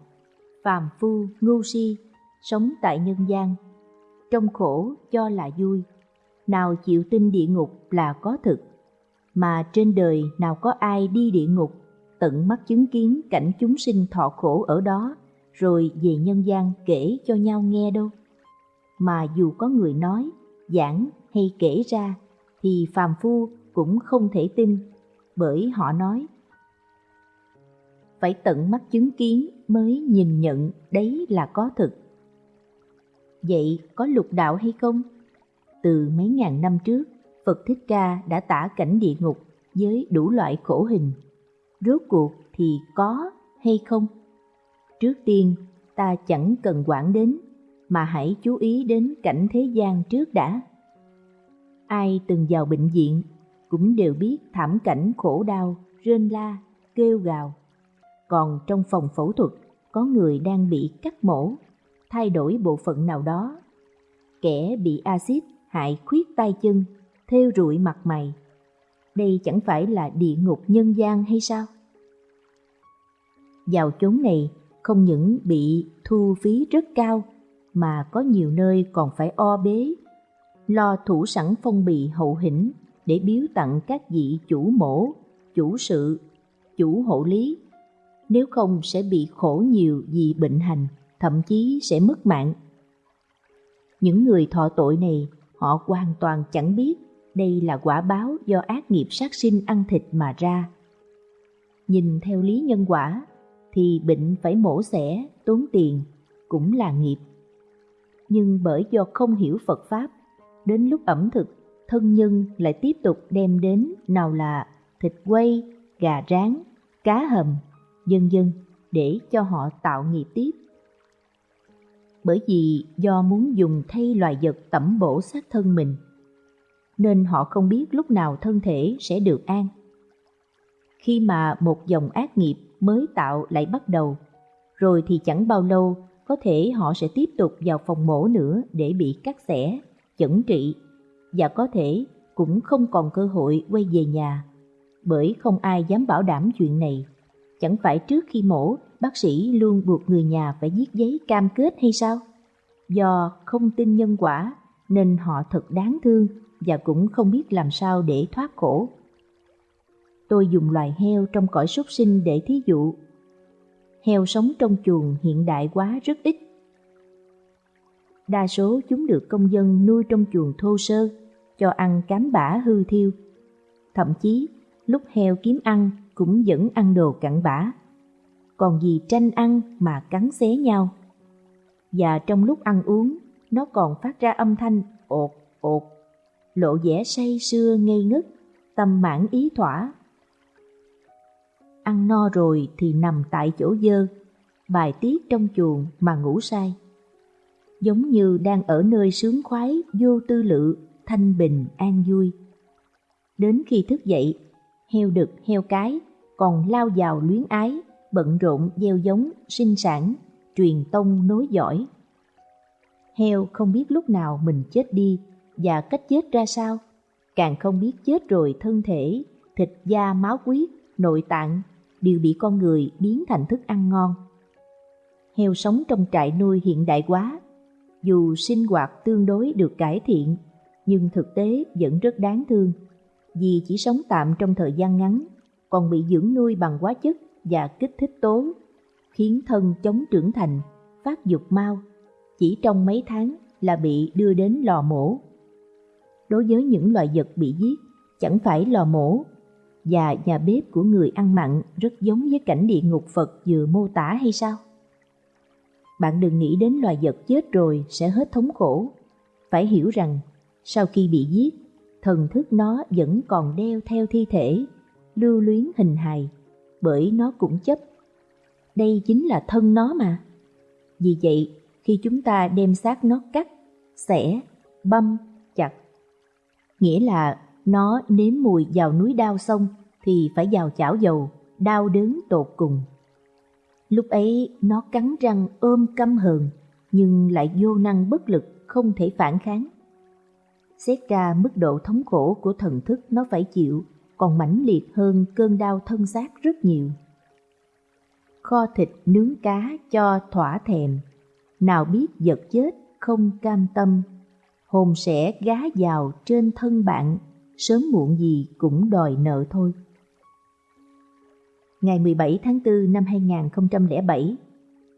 Phàm phu, ngu si, sống tại nhân gian, trong khổ cho là vui nào chịu tin địa ngục là có thực, mà trên đời nào có ai đi địa ngục, tận mắt chứng kiến cảnh chúng sinh thọ khổ ở đó, rồi về nhân gian kể cho nhau nghe đâu. Mà dù có người nói, giảng hay kể ra, thì phàm phu cũng không thể tin, bởi họ nói phải tận mắt chứng kiến mới nhìn nhận đấy là có thực. Vậy có lục đạo hay không? từ mấy ngàn năm trước, Phật Thích Ca đã tả cảnh địa ngục với đủ loại khổ hình. Rốt cuộc thì có hay không? Trước tiên, ta chẳng cần quản đến, mà hãy chú ý đến cảnh thế gian trước đã. Ai từng vào bệnh viện cũng đều biết thảm cảnh khổ đau, rên la, kêu gào. Còn trong phòng phẫu thuật, có người đang bị cắt mổ, thay đổi bộ phận nào đó. Kẻ bị axit hại khuyết tay chân, thêu rụi mặt mày. Đây chẳng phải là địa ngục nhân gian hay sao? Vào chốn này không những bị thu phí rất cao mà có nhiều nơi còn phải o bế, lo thủ sẵn phong bì hậu hĩnh để biếu tặng các vị chủ mổ, chủ sự, chủ hộ lý. Nếu không sẽ bị khổ nhiều vì bệnh hành, thậm chí sẽ mất mạng. Những người thọ tội này họ hoàn toàn chẳng biết đây là quả báo do ác nghiệp sát sinh ăn thịt mà ra. Nhìn theo lý nhân quả, thì bệnh phải mổ xẻ, tốn tiền, cũng là nghiệp. Nhưng bởi do không hiểu Phật Pháp, đến lúc ẩm thực, thân nhân lại tiếp tục đem đến nào là thịt quay, gà rán, cá hầm, dân dân để cho họ tạo nghiệp tiếp. bởi vì do muốn dùng thay loài vật tẩm bổ xác thân mình, nên họ không biết lúc nào thân thể sẽ được an. Khi mà một dòng ác nghiệp mới tạo lại bắt đầu, rồi thì chẳng bao lâu có thể họ sẽ tiếp tục vào phòng mổ nữa để bị cắt xẻ, chẩn trị và có thể cũng không còn cơ hội quay về nhà bởi không ai dám bảo đảm chuyện này. Chẳng phải trước khi mổ, bác sĩ luôn buộc người nhà phải viết giấy cam kết hay sao? Do không tin nhân quả nên họ thật đáng thương và cũng không biết làm sao để thoát khổ. Tôi dùng loài heo trong cõi súc sinh để thí dụ. Heo sống trong chuồng hiện đại quá rất ít. Đa số chúng được công dân nuôi trong chuồng thô sơ, cho ăn cám bã hư thiêu. Thậm chí, lúc heo kiếm ăn cũng vẫn ăn đồ cặn bã. Còn gì tranh ăn mà cắn xé nhau. Và trong lúc ăn uống, nó còn phát ra âm thanh ột ột, lộ vẻ say sưa ngây ngất, tâm mãn ý thỏa. Ăn no rồi thì nằm tại chỗ dơ, bài tiết trong chuồng mà ngủ say. Giống như đang ở nơi sướng khoái, vô tư lự, thanh bình, an vui. Đến khi thức dậy, heo đực, heo cái còn lao vào luyến ái, bận rộn gieo giống, sinh sản, truyền tông nối dõi. Heo không biết lúc nào mình chết đi và cách chết ra sao, càng không biết chết rồi thân thể, thịt da máu huyết, nội tạng đều bị con người biến thành thức ăn ngon. Heo sống trong trại nuôi hiện đại quá, dù sinh hoạt tương đối được cải thiện, nhưng thực tế vẫn rất đáng thương, vì chỉ sống tạm trong thời gian ngắn, còn bị dưỡng nuôi bằng hóa chất và kích thích tố, khiến thân chống trưởng thành, phát dục mau, chỉ trong mấy tháng là bị đưa đến lò mổ. Đối với những loài vật bị giết, chẳng phải lò mổ, và nhà bếp của người ăn mặn rất giống với cảnh địa ngục Phật vừa mô tả hay sao? Bạn đừng nghĩ đến loài vật chết rồi sẽ hết thống khổ. Phải hiểu rằng, sau khi bị giết, thần thức nó vẫn còn đeo theo thi thể, lưu luyến hình hài, bởi nó cũng chấp. Đây chính là thân nó mà. Vì vậy, khi chúng ta đem xác nó cắt, xẻ, băm, chặt, nghĩa là nó nếm mùi vào núi đao xong thì phải vào chảo dầu, đau đớn tột cùng. Lúc ấy nó cắn răng ôm căm hờn, nhưng lại vô năng bất lực, không thể phản kháng. Xét ra mức độ thống khổ của thần thức nó phải chịu còn mãnh liệt hơn cơn đau thân xác rất nhiều. Kho thịt nướng cá cho thỏa thèm, nào biết vật chết không cam tâm, hồn sẽ gá vào trên thân bạn, sớm muộn gì cũng đòi nợ thôi. Ngày 17 tháng 4 năm 2007,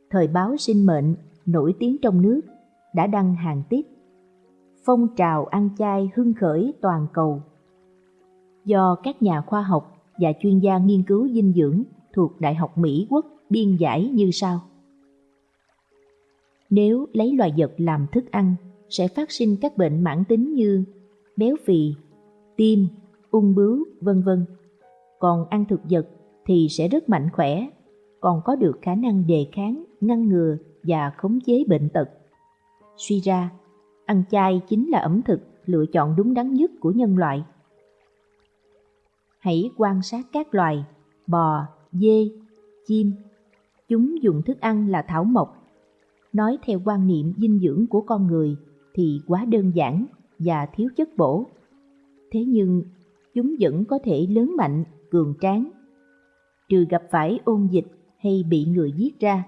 thời báo sinh mệnh nổi tiếng trong nước đã đăng hàng tiết phong trào ăn chay hưng khởi toàn cầu do các nhà khoa học và chuyên gia nghiên cứu dinh dưỡng thuộc Đại học Mỹ Quốc biên giải như sau. Nếu lấy loài vật làm thức ăn, sẽ phát sinh các bệnh mãn tính như béo phì, tim, ung bướu, vân vân. Còn ăn thực vật thì sẽ rất mạnh khỏe, còn có được khả năng đề kháng, ngăn ngừa và khống chế bệnh tật. Suy ra, ăn chay chính là ẩm thực lựa chọn đúng đắn nhất của nhân loại. Hãy quan sát các loài bò, dê, chim. Chúng dùng thức ăn là thảo mộc. Nói theo quan niệm dinh dưỡng của con người thì quá đơn giản và thiếu chất bổ. Thế nhưng chúng vẫn có thể lớn mạnh, cường tráng. Trừ gặp phải ôn dịch hay bị người giết ra,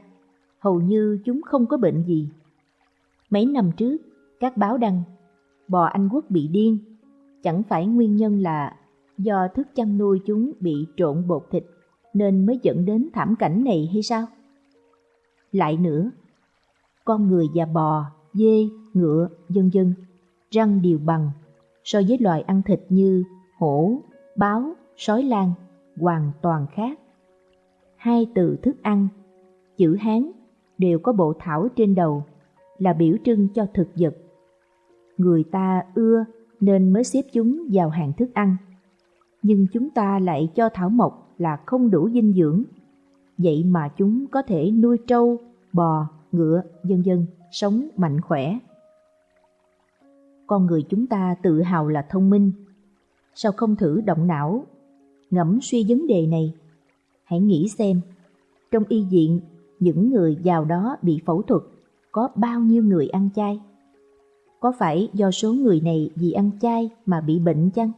hầu như chúng không có bệnh gì. Mấy năm trước, các báo đăng, bò Anh Quốc bị điên, chẳng phải nguyên nhân là do thức chăn nuôi chúng bị trộn bột thịt nên mới dẫn đến thảm cảnh này hay sao? Lại nữa, con người và bò, dê, ngựa, dân dân, răng đều bằng so với loài ăn thịt như hổ, báo, sói lang hoàn toàn khác. Hai từ thức ăn, chữ Hán đều có bộ thảo trên đầu là biểu trưng cho thực vật. Người ta ưa nên mới xếp chúng vào hàng thức ăn nhưng chúng ta lại cho thảo mộc là không đủ dinh dưỡng. Vậy mà chúng có thể nuôi trâu, bò, ngựa, dân dân, sống mạnh khỏe. Con người chúng ta tự hào là thông minh, sao không thử động não, ngẫm suy vấn đề này? Hãy nghĩ xem, trong y viện, những người giàu đó bị phẫu thuật, có bao nhiêu người ăn chay? Có phải do số người này vì ăn chay mà bị bệnh chăng?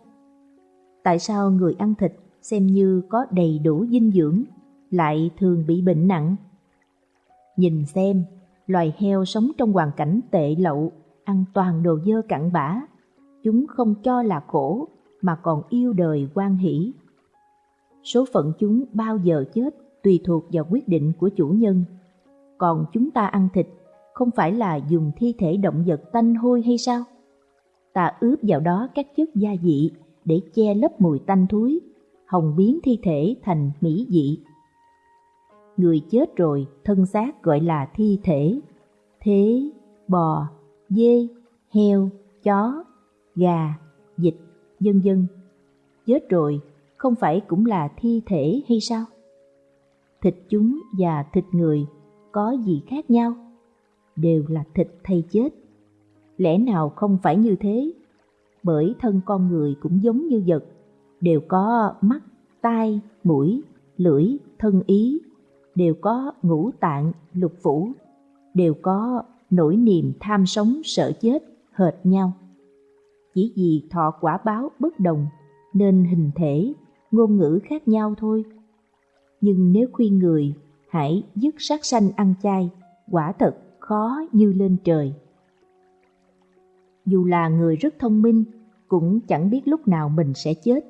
Tại sao người ăn thịt xem như có đầy đủ dinh dưỡng lại thường bị bệnh nặng? Nhìn xem, loài heo sống trong hoàn cảnh tệ lậu, ăn toàn đồ dơ cặn bã. Chúng không cho là khổ mà còn yêu đời quan hỷ. Số phận chúng bao giờ chết tùy thuộc vào quyết định của chủ nhân. Còn chúng ta ăn thịt không phải là dùng thi thể động vật tanh hôi hay sao? Ta ướp vào đó các chất gia vị để che lấp mùi tanh thúi, hồng biến thi thể thành mỹ vị. Người chết rồi, thân xác gọi là thi thể. Thế, bò, dê, heo, chó, gà, vịt, dân dân. Chết rồi, không phải cũng là thi thể hay sao? Thịt chúng và thịt người có gì khác nhau? Đều là thịt thay chết. Lẽ nào không phải như thế? Bởi thân con người cũng giống như vật, đều có mắt, tai, mũi, lưỡi, thân ý, đều có ngũ tạng, lục phủ, đều có nỗi niềm tham sống sợ chết hệt nhau. Chỉ vì thọ quả báo bất đồng nên hình thể, ngôn ngữ khác nhau thôi. Nhưng nếu khuyên người hãy dứt sát sanh ăn chay, quả thật khó như lên trời. Dù là người rất thông minh, cũng chẳng biết lúc nào mình sẽ chết.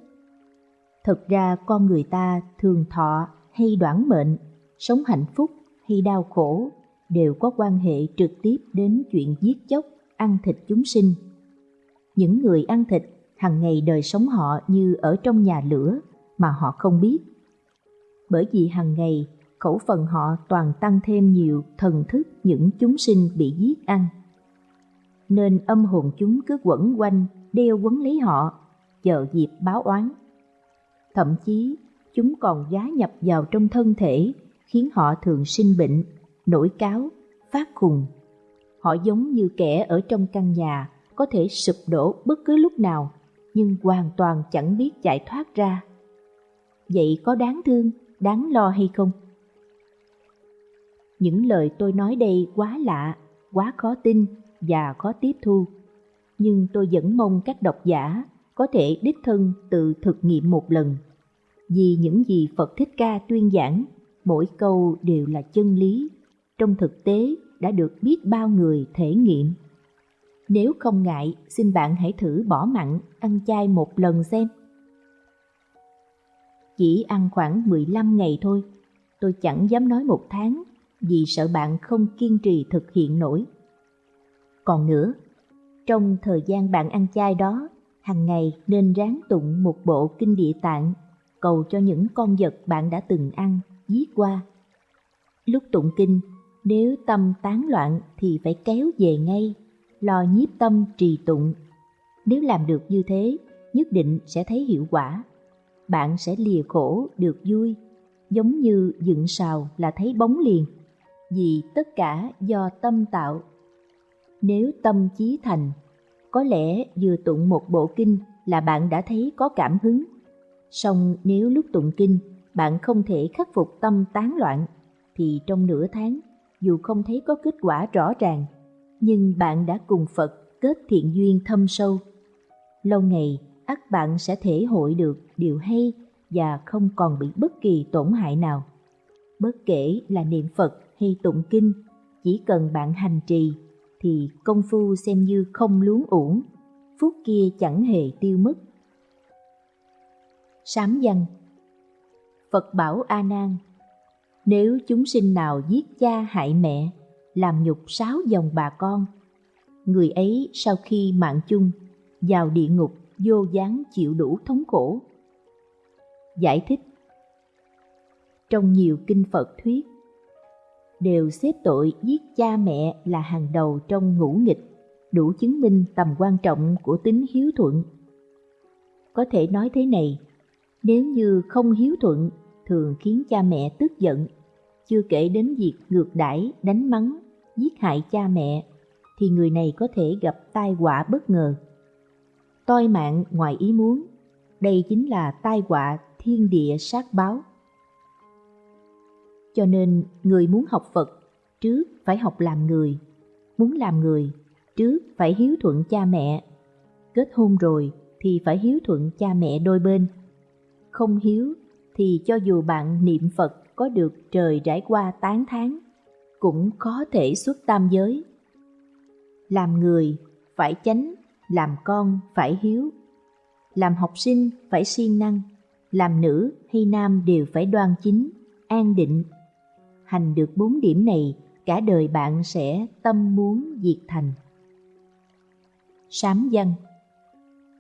Thật ra con người ta thường thọ hay đoản mệnh, sống hạnh phúc hay đau khổ đều có quan hệ trực tiếp đến chuyện giết chóc, ăn thịt chúng sinh. Những người ăn thịt hàng ngày đời sống họ như ở trong nhà lửa mà họ không biết. Bởi vì hàng ngày khẩu phần họ toàn tăng thêm nhiều thần thức những chúng sinh bị giết ăn. Nên âm hồn chúng cứ quẩn quanh, đeo quấn lấy họ, chờ dịp báo oán. Thậm chí, chúng còn giá nhập vào trong thân thể, khiến họ thường sinh bệnh, nổi cáo, phát khùng. Họ giống như kẻ ở trong căn nhà, có thể sụp đổ bất cứ lúc nào, nhưng hoàn toàn chẳng biết giải thoát ra. Vậy có đáng thương, đáng lo hay không? Những lời tôi nói đây quá lạ, quá khó tin và khó tiếp thu. Nhưng tôi vẫn mong các độc giả có thể đích thân tự thực nghiệm một lần. Vì những gì Phật Thích Ca tuyên giảng, mỗi câu đều là chân lý, trong thực tế đã được biết bao người thể nghiệm. Nếu không ngại, xin bạn hãy thử bỏ mặn, ăn chay một lần xem. Chỉ ăn khoảng 15 ngày thôi, tôi chẳng dám nói một tháng vì sợ bạn không kiên trì thực hiện nổi. Còn nữa, trong thời gian bạn ăn chay đó, hàng ngày nên ráng tụng một bộ kinh địa tạng, cầu cho những con vật bạn đã từng ăn, giết qua. Lúc tụng kinh, nếu tâm tán loạn thì phải kéo về ngay, lo nhiếp tâm trì tụng. Nếu làm được như thế, nhất định sẽ thấy hiệu quả. Bạn sẽ lìa khổ được vui, giống như dựng sào là thấy bóng liền vì tất cả do tâm tạo. Nếu tâm chí thành, có lẽ vừa tụng một bộ kinh là bạn đã thấy có cảm hứng. Song nếu lúc tụng kinh bạn không thể khắc phục tâm tán loạn, thì trong nửa tháng, dù không thấy có kết quả rõ ràng, nhưng bạn đã cùng Phật kết thiện duyên thâm sâu. Lâu ngày, ắt bạn sẽ thể hội được điều hay và không còn bị bất kỳ tổn hại nào. Bất kể là niệm Phật hay tụng kinh, chỉ cần bạn hành trì thì công phu xem như không luống uổng, phút kia chẳng hề tiêu mất. Sám văn Phật bảo A Nan, nếu chúng sinh nào giết cha hại mẹ, làm nhục sáu dòng bà con, người ấy sau khi mạng chung vào địa ngục vô gián chịu đủ thống khổ. Giải thích Trong nhiều kinh Phật thuyết, đều xếp tội giết cha mẹ là hàng đầu trong ngũ nghịch, đủ chứng minh tầm quan trọng của tính hiếu thuận. Có thể nói thế này, nếu như không hiếu thuận thường khiến cha mẹ tức giận, chưa kể đến việc ngược đãi, đánh mắng giết hại cha mẹ, thì người này có thể gặp tai họa bất ngờ. Toi mạng ngoài ý muốn, đây chính là tai họa thiên địa sát báo. Cho nên người muốn học Phật trước phải học làm người, muốn làm người trước phải hiếu thuận cha mẹ, kết hôn rồi thì phải hiếu thuận cha mẹ đôi bên. Không hiếu thì cho dù bạn niệm Phật có được trời trải qua tán tháng, cũng có thể xuất tam giới. Làm người phải chánh, làm con phải hiếu, làm học sinh phải siêng năng, làm nữ hay nam đều phải đoan chính, an định. Hành được bốn điểm này, cả đời bạn sẽ tâm muốn diệt thành. Sám văn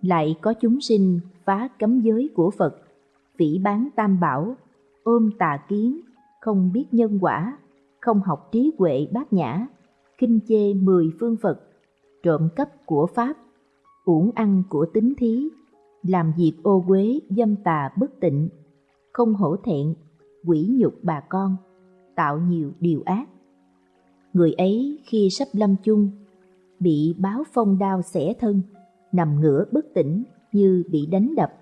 Lại có chúng sinh phá cấm giới của Phật, vĩ bán tam bảo, ôm tà kiến, không biết nhân quả, không học trí huệ bát nhã, kinh chê mười phương Phật, trộm cắp của Pháp, uổng ăn của tính thí, làm việc ô quế dâm tà bất tịnh, không hổ thẹn, quỷ nhục bà con, tạo nhiều điều ác. Người ấy khi sắp lâm chung, bị báo phong đao xẻ thân, nằm ngửa bất tỉnh như bị đánh đập.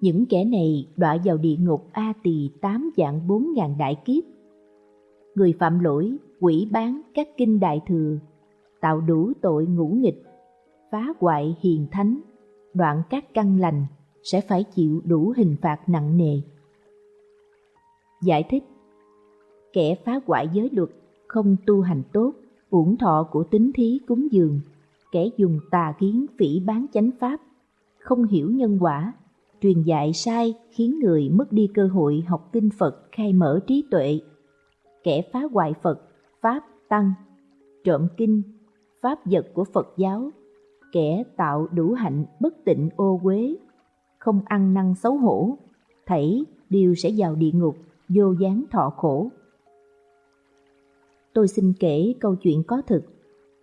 Những kẻ này đọa vào địa ngục A tỳ tám dạng bốn ngàn đại kiếp. Người phạm lỗi, quỷ bán các kinh đại thừa, tạo đủ tội ngũ nghịch, phá hoại hiền thánh, đoạn các căn lành sẽ phải chịu đủ hình phạt nặng nề. Giải thích Kẻ phá hoại giới luật, không tu hành tốt, uổng thọ của tính thí cúng dường, kẻ dùng tà kiến phỉ bán chánh pháp, không hiểu nhân quả, truyền dạy sai khiến người mất đi cơ hội học kinh Phật khai mở trí tuệ. Kẻ phá hoại Phật, Pháp, Tăng, trộm kinh, pháp vật của Phật giáo kẻ tạo đủ hạnh bất tịnh ô quế, không ăn năn xấu hổ, thảy đều sẽ vào địa ngục, vô gián thọ khổ. Tôi xin kể câu chuyện có thực,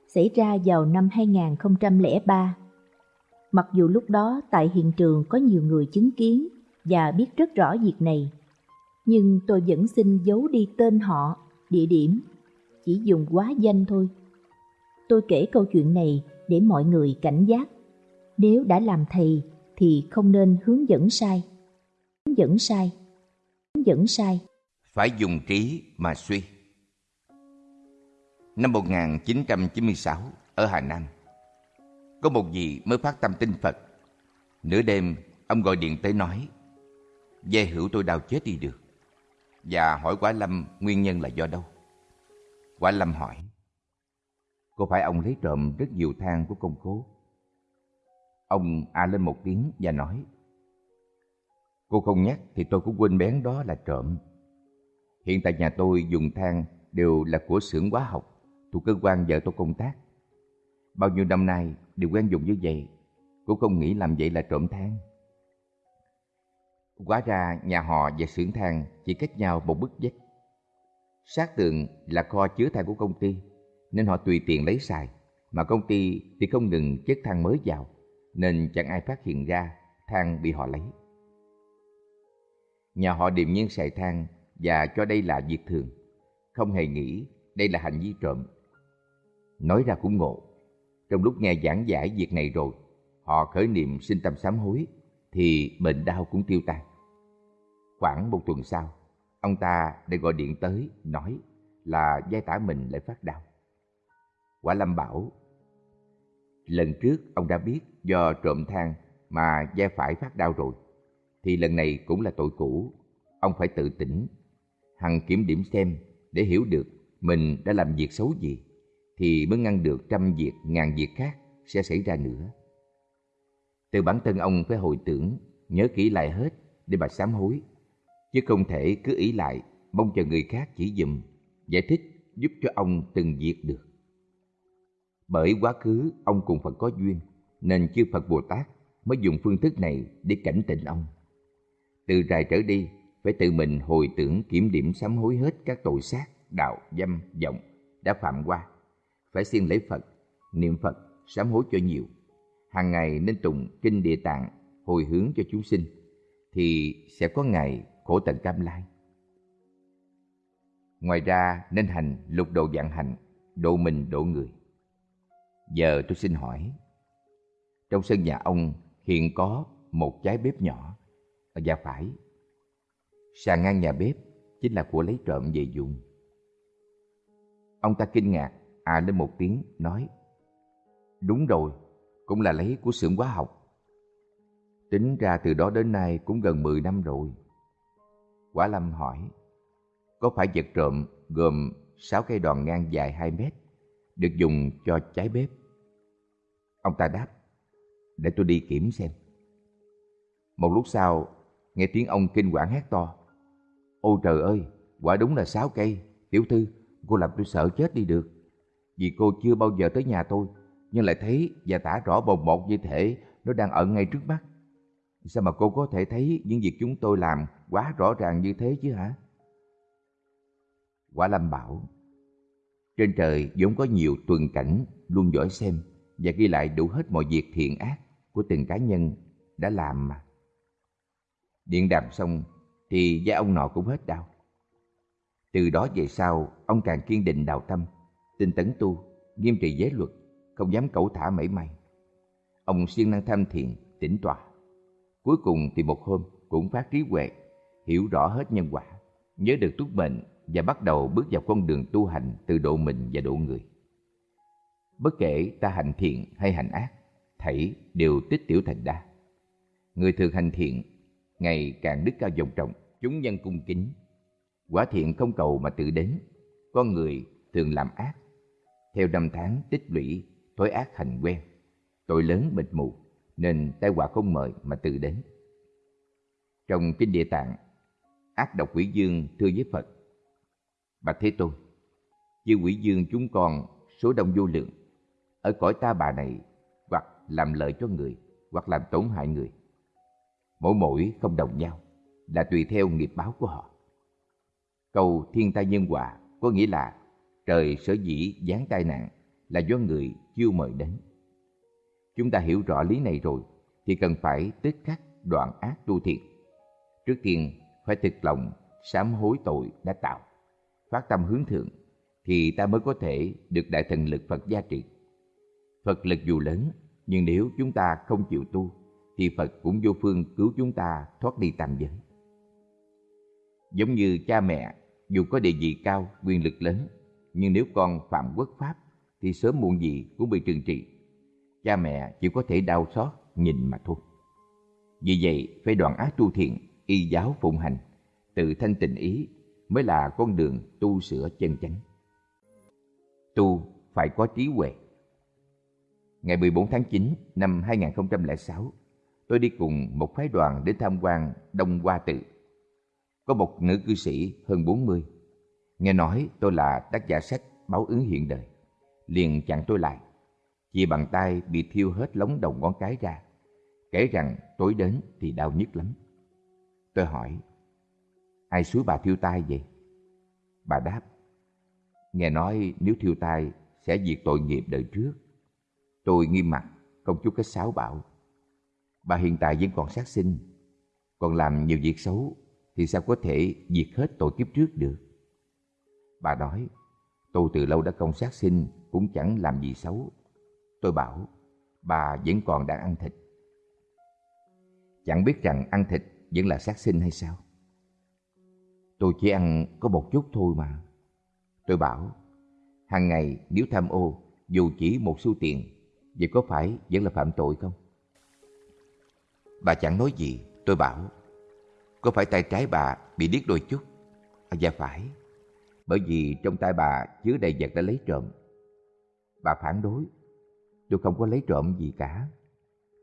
xảy ra vào năm 2003. Mặc dù lúc đó tại hiện trường có nhiều người chứng kiến và biết rất rõ việc này, nhưng tôi vẫn xin giấu đi tên họ, địa điểm, chỉ dùng quá danh thôi. Tôi kể câu chuyện này để mọi người cảnh giác. Nếu đã làm thầy thì không nên hướng dẫn sai. Hướng dẫn sai. Hướng dẫn sai. Phải dùng trí mà suy. Năm 1996 ở Hà Nam, có một vị mới phát tâm tin Phật. Nửa đêm, ông gọi điện tới nói, Dê hữu tôi đau chết đi được. Và hỏi Quả Lâm nguyên nhân là do đâu. Quả Lâm hỏi, có phải ông lấy trộm rất nhiều than của công cố? Ông a lên một tiếng và nói, Cô không nhắc thì tôi cũng quên bén đó là trộm. Hiện tại nhà tôi dùng than đều là của xưởng hóa học thuộc cơ quan vợ tôi công tác. Bao nhiêu năm nay đều quen dùng như vậy, cũng không nghĩ làm vậy là trộm than. Quá ra nhà họ và xưởng than chỉ cách nhau một bức vách. Sát tường là kho chứa than của công ty nên họ tùy tiện lấy xài, mà công ty thì không ngừng chất than mới vào, nên chẳng ai phát hiện ra than bị họ lấy. Nhà họ điềm nhiên xài than và cho đây là việc thường, không hề nghĩ đây là hành vi trộm. Nói ra cũng ngộ, trong lúc nghe giảng giải việc này rồi, họ khởi niệm sinh tâm sám hối, thì bệnh đau cũng tiêu tan. Khoảng một tuần sau, ông ta đã gọi điện tới nói là giai tả mình lại phát đau. Quả Lâm bảo, lần trước ông đã biết do trộm than mà da phải phát đau rồi, thì lần này cũng là tội cũ, ông phải tự tỉnh, hằng kiểm điểm xem để hiểu được mình đã làm việc xấu gì, thì mới ngăn được trăm việc ngàn việc khác sẽ xảy ra nữa. Từ bản thân ông phải hồi tưởng, nhớ kỹ lại hết để mà sám hối, chứ không thể cứ ý lại mong chờ người khác chỉ dùm, giải thích giúp cho ông từng việc được. Bởi quá khứ ông cùng Phật có duyên, nên chư Phật Bồ Tát mới dùng phương thức này để cảnh tỉnh ông. Từ rài trở đi, phải tự mình hồi tưởng kiểm điểm sám hối hết các tội sát, đạo, dâm, vọng đã phạm qua. Phải siêng lấy Phật, niệm Phật, sám hối cho nhiều. Hàng ngày nên tụng kinh địa tạng, hồi hướng cho chúng sinh, thì sẽ có ngày khổ tận cam lai. Ngoài ra nên hành lục độ dạng hành, độ mình độ người. Giờ tôi xin hỏi, trong sân nhà ông hiện có một trái bếp nhỏ, ở và phải, sàn ngang nhà bếp chính là của lấy trộm về dùng. Ông ta kinh ngạc, à lên một tiếng, nói, Đúng rồi, cũng là lấy của xưởng hóa học. Tính ra từ đó đến nay cũng gần 10 năm rồi. Quả Lâm hỏi, có phải vật trộm gồm 6 cây đòn ngang dài 2 mét, được dùng cho trái bếp? Ông ta đáp, để tôi đi kiểm xem. Một lúc sau, nghe tiếng ông kinh quản hét to. Ôi trời ơi, quả đúng là sáu cây. Tiểu thư, cô làm tôi sợ chết đi được. Vì cô chưa bao giờ tới nhà tôi, nhưng lại thấy và tả rõ bồng bột như thể nó đang ở ngay trước mắt. Sao mà cô có thể thấy những việc chúng tôi làm quá rõ ràng như thế chứ hả? Quả Lâm bảo, trên trời vốn có nhiều tuần cảnh luôn dõi xem và ghi lại đủ hết mọi việc thiện ác của từng cá nhân đã làm mà. Điện đàm xong thì da ông nọ cũng hết đau. Từ đó về sau, ông càng kiên định đạo tâm, tinh tấn tu, nghiêm trì giới luật, không dám cẩu thả mảy may. Ông siêng năng tham thiền, tĩnh tọa. Cuối cùng thì một hôm cũng phát trí huệ, hiểu rõ hết nhân quả, nhớ được túc mệnh và bắt đầu bước vào con đường tu hành từ độ mình và độ người. Bất kể ta hành thiện hay hành ác, thảy đều tích tiểu thành đa. Người thường hành thiện, ngày càng đức cao vọng trọng, chúng nhân cung kính. Quả thiện không cầu mà tự đến, con người thường làm ác. Theo năm tháng tích lũy, thói ác hành quen, tội lớn mịt mù, nên tai họa không mời mà tự đến. Trong Kinh Địa Tạng, ác độc quỷ dương thưa với Phật, Bạch Thế Tôn, chư quỷ dương chúng con số đông vô lượng, ở cõi ta bà này hoặc làm lợi cho người, hoặc làm tổn hại người. Mỗi mỗi không đồng nhau, là tùy theo nghiệp báo của họ. Câu thiên tai nhân quả có nghĩa là trời sở dĩ giáng tai nạn là do người chưa mời đến. Chúng ta hiểu rõ lý này rồi thì cần phải tức khắc đoạn ác tu thiện. Trước tiên phải thực lòng sám hối tội đã tạo, phát tâm hướng thượng thì ta mới có thể được đại thần lực Phật gia trị. Phật lực dù lớn nhưng nếu chúng ta không chịu tu thì Phật cũng vô phương cứu chúng ta thoát đi tam giới. Giống như cha mẹ dù có địa vị cao, quyền lực lớn nhưng nếu con phạm quốc pháp thì sớm muộn gì cũng bị trừng trị. Cha mẹ chỉ có thể đau xót nhìn mà thôi. Vì vậy, phải đoạn ác tu thiện, y giáo phụng hành, tự thanh tịnh ý mới là con đường tu sửa chân chánh. Tu phải có trí huệ. Ngày 14 tháng 9 năm 2006, tôi đi cùng một phái đoàn đến tham quan Đông Hoa Tự. Có một nữ cư sĩ hơn 40. Nghe nói tôi là tác giả sách Báo ứng hiện đời liền chặn tôi lại. Chỉ bằng tay bị thiêu hết lóng đầu ngón cái ra, kể rằng tối đến thì đau nhức lắm. Tôi hỏi, ai suối bà thiêu tai vậy? Bà đáp, nghe nói nếu thiêu tai sẽ diệt tội nghiệp đời trước. Tôi nghiêm mặt, không chút cái sáo bảo. Bà hiện tại vẫn còn sát sinh, còn làm nhiều việc xấu thì sao có thể diệt hết tội kiếp trước được? Bà nói, tôi từ lâu đã không sát sinh cũng chẳng làm gì xấu. Tôi bảo, bà vẫn còn đang ăn thịt. Chẳng biết rằng ăn thịt vẫn là sát sinh hay sao? Tôi chỉ ăn có một chút thôi mà. Tôi bảo, hàng ngày nếu tham ô, dù chỉ một xu tiền, vậy có phải vẫn là phạm tội không? Bà chẳng nói gì, tôi bảo, có phải tay trái bà bị điếc đôi chút? À, dạ phải, bởi vì trong tay bà chứa đầy vật đã lấy trộm. Bà phản đối. Tôi không có lấy trộm gì cả.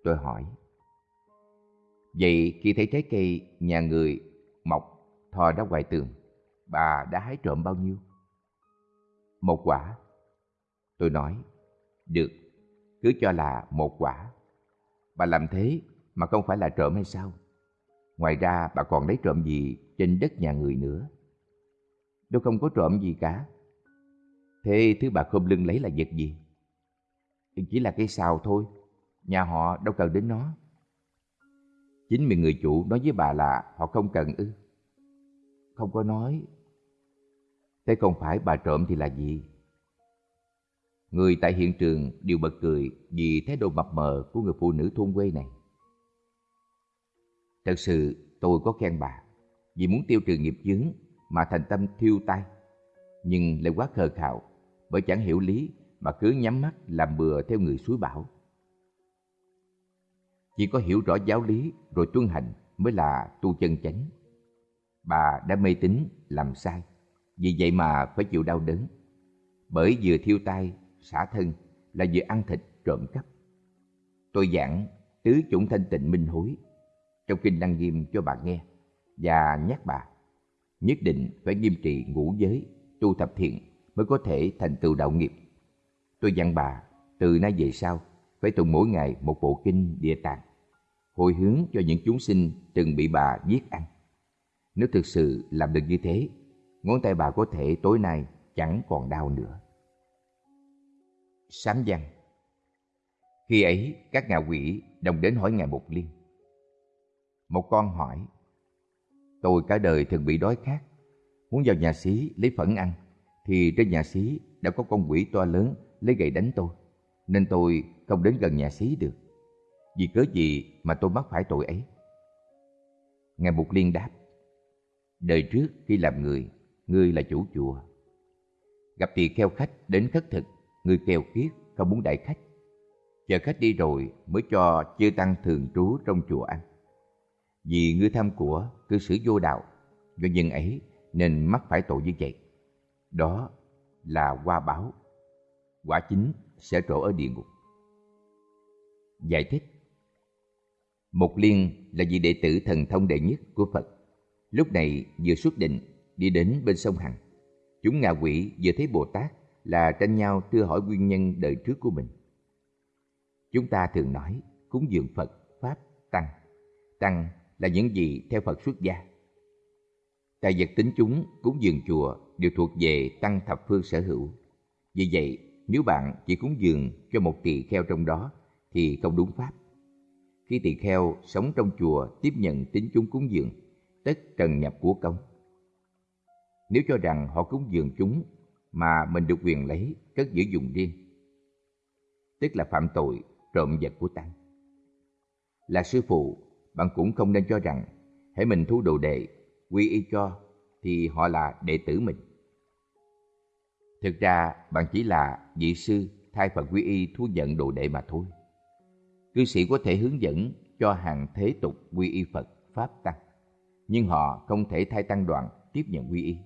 Tôi hỏi. Vậy khi thấy trái cây nhà người mọc thò ra ngoài tường, bà đã hái trộm bao nhiêu? Một quả. Tôi nói, được, cứ cho là một quả. Bà làm thế mà không phải là trộm hay sao? Ngoài ra bà còn lấy trộm gì trên đất nhà người nữa? Tôi không có trộm gì cả. Thế thứ bà khom lưng lấy là vật gì? Chỉ là cây xào thôi, nhà họ đâu cần đến nó. Chính mình người chủ nói với bà là họ không cần ư. Không có nói. Thế không phải bà trộm thì là gì? Người tại hiện trường đều bật cười vì thái độ mập mờ của người phụ nữ thôn quê này. Thật sự tôi có khen bà vì muốn tiêu trừ nghiệp chướng mà thành tâm thiêu tay. Nhưng lại quá khờ khạo bởi chẳng hiểu lý mà cứ nhắm mắt làm bừa theo người suối bảo. Chỉ có hiểu rõ giáo lý rồi tuân hành mới là tu chân chánh. Bà đã mê tín làm sai, vì vậy mà phải chịu đau đớn. Bởi vừa thiêu tay, xả thân là vừa ăn thịt trộm cắp. Tôi giảng tứ chủng thanh tịnh minh hối trong kinh Đăng Nghiêm cho bà nghe và nhắc bà nhất định phải nghiêm trị ngũ giới, tu tập thiện mới có thể thành tựu đạo nghiệp. Tôi dặn bà từ nay về sau phải tụng mỗi ngày một bộ kinh địa tạng, hồi hướng cho những chúng sinh từng bị bà giết ăn. Nếu thực sự làm được như thế, ngón tay bà có thể tối nay chẳng còn đau nữa. Sám văn Khi ấy, các ngạ quỷ đồng đến hỏi Ngài Mục Liên. Một con hỏi, Tôi cả đời thường bị đói khát, muốn vào nhà xí lấy phẫn ăn, thì trên nhà xí đã có con quỷ to lớn lấy gậy đánh tôi, nên tôi không đến gần nhà xí được. Vì cớ gì mà tôi mắc phải tội ấy? Ngài Mục Liên đáp, Đời trước khi làm người, ngươi là chủ chùa. Gặp tỳ kheo khách đến khất thực, người keo kiết, không muốn đại khách. Chờ khách đi rồi mới cho chư tăng thường trú trong chùa ăn. Vì ngươi tham của, cư xử vô đạo, do nhân ấy nên mắc phải tội như vậy. Đó là qua báo. Quả chính sẽ trổ ở địa ngục. Giải thích Mục Liên là vị đệ tử thần thông đệ nhất của Phật. Lúc này vừa xuất định đi đến bên sông Hằng. Chúng ngạ quỷ vừa thấy Bồ Tát là tranh nhau thưa hỏi nguyên nhân đời trước của mình. Chúng ta thường nói cúng dường Phật, Pháp, Tăng. Tăng là những gì theo Phật xuất gia. Tài vật tính chúng cúng dường chùa đều thuộc về Tăng thập phương sở hữu. Vì vậy, nếu bạn chỉ cúng dường cho một tỳ kheo trong đó thì không đúng pháp. Khi tỳ kheo sống trong chùa tiếp nhận tính chúng cúng dường, tất trần nhập của công. Nếu cho rằng họ cúng dường chúng mà mình được quyền lấy cất giữ dùng riêng, tức là phạm tội trộm vật của tăng. Là sư phụ, bạn cũng không nên cho rằng hãy mình thu đồ đệ, quy y cho thì họ là đệ tử mình. Thực ra bạn chỉ là vị sư thay Phật quy y thu nhận đồ đệ mà thôi. Cư sĩ có thể hướng dẫn cho hàng thế tục quy y Phật, Pháp Tăng, nhưng họ không thể thay tăng đoàn tiếp nhận quy y.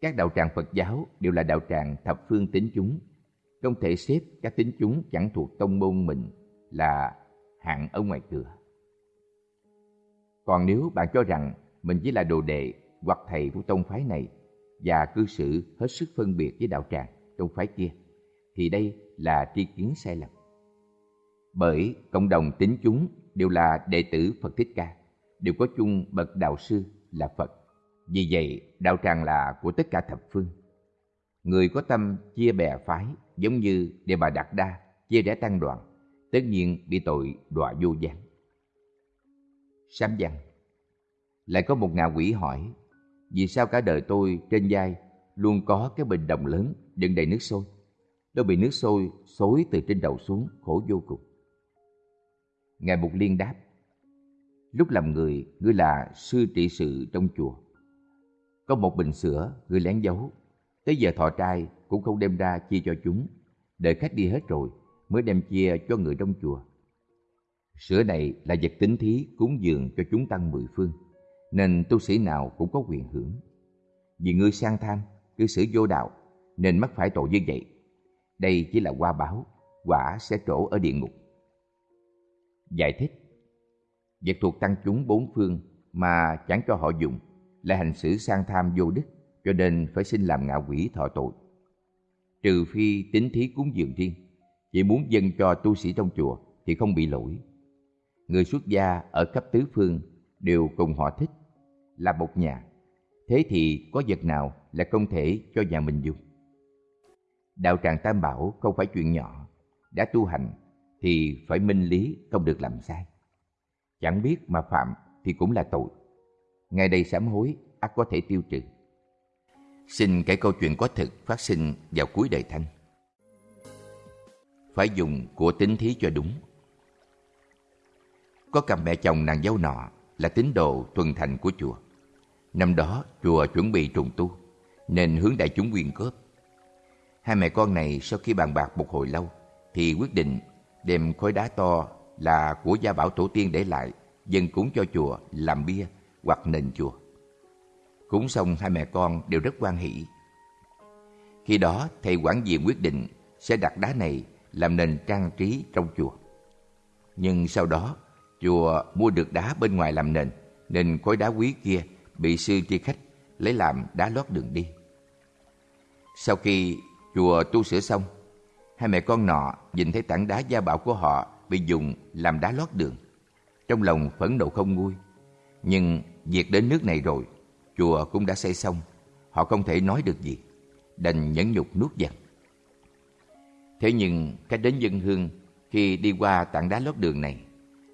Các đạo tràng Phật giáo đều là đạo tràng thập phương tín chúng, không thể xếp các tín chúng chẳng thuộc tông môn mình là hạng ở ngoài cửa. Còn nếu bạn cho rằng mình chỉ là đồ đệ hoặc thầy của tông phái này và cư xử hết sức phân biệt với đạo tràng, tông phái kia, thì đây là tri kiến sai lầm. Bởi cộng đồng tín chúng đều là đệ tử Phật Thích Ca, đều có chung bậc đạo sư là Phật. Vì vậy, đạo tràng là của tất cả thập phương. Người có tâm chia bè phái giống như Đề Bà Đạt Đa chia rẽ tăng đoàn, tất nhiên bị tội đọa vô gián. Sám văn Lại có một ngạ quỷ hỏi, vì sao cả đời tôi trên vai luôn có cái bình đồng lớn đựng đầy nước sôi? Tôi bị nước sôi xối từ trên đầu xuống, khổ vô cùng. Ngài Mục Liên đáp, lúc làm người, ngươi là sư trị sự trong chùa. Có một bình sữa, người lén giấu. Tới giờ thọ trai cũng không đem ra chia cho chúng. Đợi khách đi hết rồi mới đem chia cho người trong chùa. Sữa này là vật tính thí cúng dường cho chúng tăng mười phương, nên tu sĩ nào cũng có quyền hưởng. Vì ngươi sang tham, cư xử vô đạo, nên mắc phải tội như vậy. Đây chỉ là qua báo, quả sẽ trổ ở địa ngục. Giải thích Vật thuộc tăng chúng bốn phương mà chẳng cho họ dùng là hành xử sang tham vô đức, cho nên phải xin làm ngạ quỷ thọ tội. Trừ phi tính thí cúng dường riêng, chỉ muốn dâng cho tu sĩ trong chùa thì không bị lỗi. Người xuất gia ở khắp tứ phương đều cùng họ thích, là một nhà. Thế thì có vật nào là không thể cho nhà mình dùng? Đạo tràng Tam Bảo không phải chuyện nhỏ, đã tu hành thì phải minh lý không được làm sai. Chẳng biết mà phạm thì cũng là tội ngay đây sám hối ắt có thể tiêu trừ. Xin kể câu chuyện có thực phát sinh vào cuối đời Thanh. Phải dùng của tính thí cho đúng. Có cặp mẹ chồng nàng dâu nọ là tín đồ tuần thành của chùa. Năm đó, chùa chuẩn bị trùng tu, nên hướng đại chúng quyên góp. Hai mẹ con này sau khi bàn bạc một hồi lâu, thì quyết định đem khối đá to là của gia bảo tổ tiên để lại, dâng cúng cho chùa làm bia hoặc nền chùa. Cúng xong hai mẹ con đều rất quan hỷ. Khi đó thầy quản diện quyết định sẽ đặt đá này làm nền trang trí trong chùa. Nhưng sau đó chùa mua được đá bên ngoài làm nền nên khối đá quý kia bị sư tri khách lấy làm đá lót đường đi. Sau khi chùa tu sửa xong, hai mẹ con nọ nhìn thấy tảng đá gia bảo của họ bị dùng làm đá lót đường. Trong lòng phẫn nộ không nguôi. Nhưng việc đến nước này rồi, chùa cũng đã xây xong, họ không thể nói được gì, đành nhẫn nhục nuốt giận. Thế nhưng cách đến dân hương khi đi qua tảng đá lót đường này,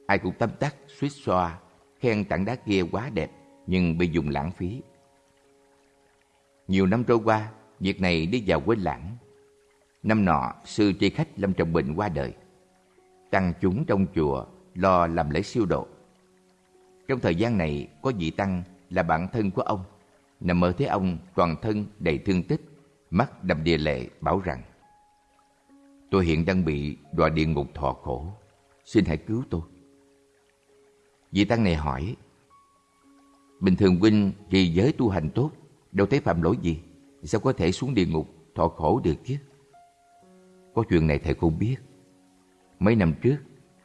ai cũng tâm tắc suýt xoa, khen tảng đá kia quá đẹp nhưng bị dùng lãng phí. Nhiều năm trôi qua, việc này đi vào quên lãng. Năm nọ, sư tri khách lâm trọng bệnh qua đời. Tăng chúng trong chùa lo làm lễ siêu độ. Trong thời gian này, có vị tăng là bạn thân của ông, nằm mơ thấy ông toàn thân đầy thương tích, mắt đầm đìa lệ bảo rằng Tôi hiện đang bị đọa địa ngục thọ khổ, xin hãy cứu tôi. Vị tăng này hỏi Bình thường huynh trì giới tu hành tốt, đâu thấy phạm lỗi gì, sao có thể xuống địa ngục thọ khổ được chứ? Có chuyện này thầy không biết. Mấy năm trước,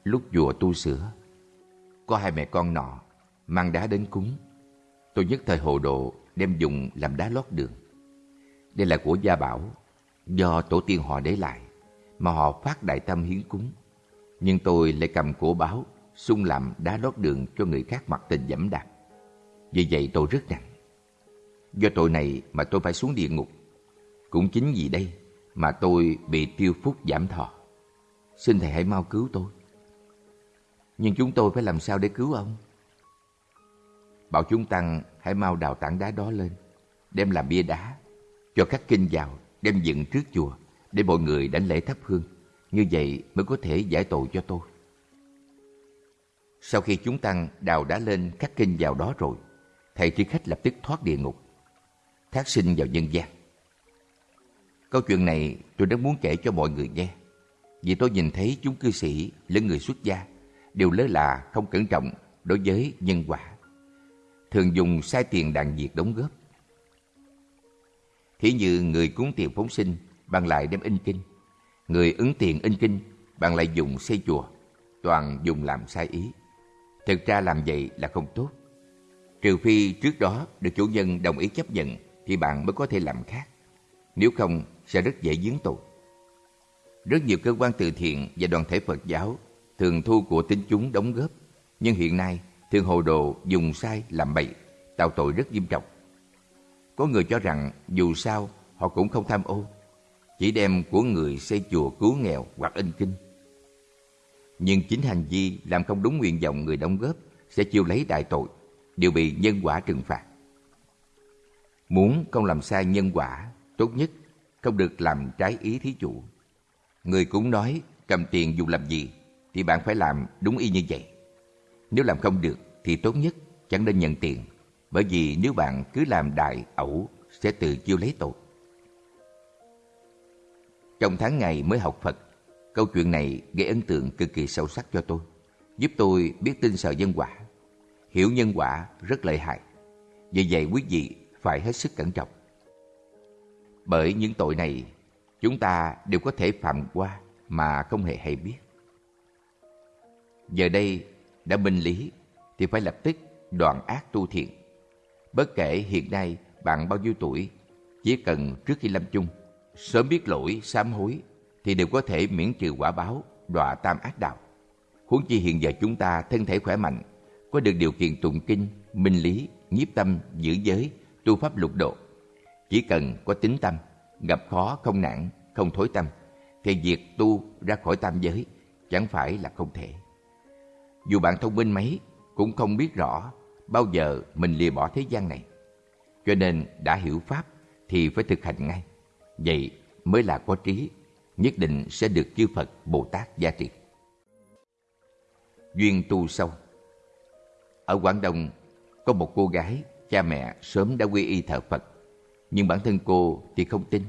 lúc chùa tu sửa, có hai mẹ con nọ mang đá đến cúng. Tôi nhất thời hồ đồ đem dùng làm đá lót đường. Đây là của gia bảo, do tổ tiên họ để lại, mà họ phát đại tâm hiến cúng. Nhưng tôi lại cầm cổ báo, xung làm đá lót đường cho người khác mặc tình dẫm đạp. Vì vậy tôi rất nặng. Do tội này mà tôi phải xuống địa ngục. Cũng chính vì đây mà tôi bị tiêu phúc giảm thọ. Xin thầy hãy mau cứu tôi. Nhưng chúng tôi phải làm sao để cứu ông? Bảo chúng tăng hãy mau đào tảng đá đó lên, đem làm bia đá, cho các kinh vào, đem dựng trước chùa để mọi người đánh lễ thắp hương. Như vậy mới có thể giải tội cho tôi. Sau khi chúng tăng đào đá lên các kinh vào đó rồi, thầy tri khách lập tức thoát địa ngục, thác sinh vào nhân gian. Câu chuyện này tôi rất muốn kể cho mọi người nghe, vì tôi nhìn thấy chúng cư sĩ lẫn người xuất gia đều lơ là không cẩn trọng đối với nhân quả, thường dùng sai tiền đàn diệt đóng góp. Thí như người cúng tiền phóng sinh bằng lại đem in kinh, người ứng tiền in kinh bằng lại dùng xây chùa, toàn dùng làm sai ý. Thực ra làm vậy là không tốt. Trừ phi trước đó được chủ nhân đồng ý chấp nhận thì bạn mới có thể làm khác. Nếu không sẽ rất dễ dính tội. Rất nhiều cơ quan từ thiện và đoàn thể Phật giáo thường thu của tín chúng đóng góp, nhưng hiện nay thường hồ đồ dùng sai làm bậy, tạo tội rất nghiêm trọng. Có người cho rằng dù sao họ cũng không tham ô, chỉ đem của người xây chùa cứu nghèo hoặc in kinh. Nhưng chính hành vi làm không đúng nguyện vọng người đóng góp sẽ chịu lấy đại tội, đều bị nhân quả trừng phạt. Muốn không làm sai nhân quả, tốt nhất không được làm trái ý thí chủ. Người cũng nói cầm tiền dùng làm gì thì bạn phải làm đúng y như vậy. Nếu làm không được thì tốt nhất chẳng nên nhận tiền, bởi vì nếu bạn cứ làm đại ẩu sẽ tự chiêu lấy tội. Trong tháng ngày mới học Phật, câu chuyện này gây ấn tượng cực kỳ sâu sắc cho tôi, giúp tôi biết tin sợ nhân quả. Hiểu nhân quả rất lợi hại. Vì vậy quý vị phải hết sức cẩn trọng. Bởi những tội này, chúng ta đều có thể phạm qua mà không hề hay biết. Giờ đây đã minh lý thì phải lập tức đoạn ác tu thiện. Bất kể hiện nay bạn bao nhiêu tuổi, chỉ cần trước khi lâm chung, sớm biết lỗi, sám hối thì đều có thể miễn trừ quả báo, đọa tam ác đạo. Huống chi hiện giờ chúng ta thân thể khỏe mạnh, có được điều kiện tụng kinh, minh lý, nhiếp tâm, giữ giới, tu pháp lục độ. Chỉ cần có tính tâm, gặp khó không nản, không thối tâm, thì việc tu ra khỏi tam giới chẳng phải là không thể. Dù bạn thông minh mấy, cũng không biết rõ bao giờ mình lìa bỏ thế gian này. Cho nên đã hiểu Pháp thì phải thực hành ngay. Vậy mới là có trí, nhất định sẽ được chư Phật, Bồ Tát gia trị. Duyên tu sâu Ở Quảng Đông, có một cô gái, cha mẹ sớm đã quy y thờ Phật, nhưng bản thân cô thì không tin.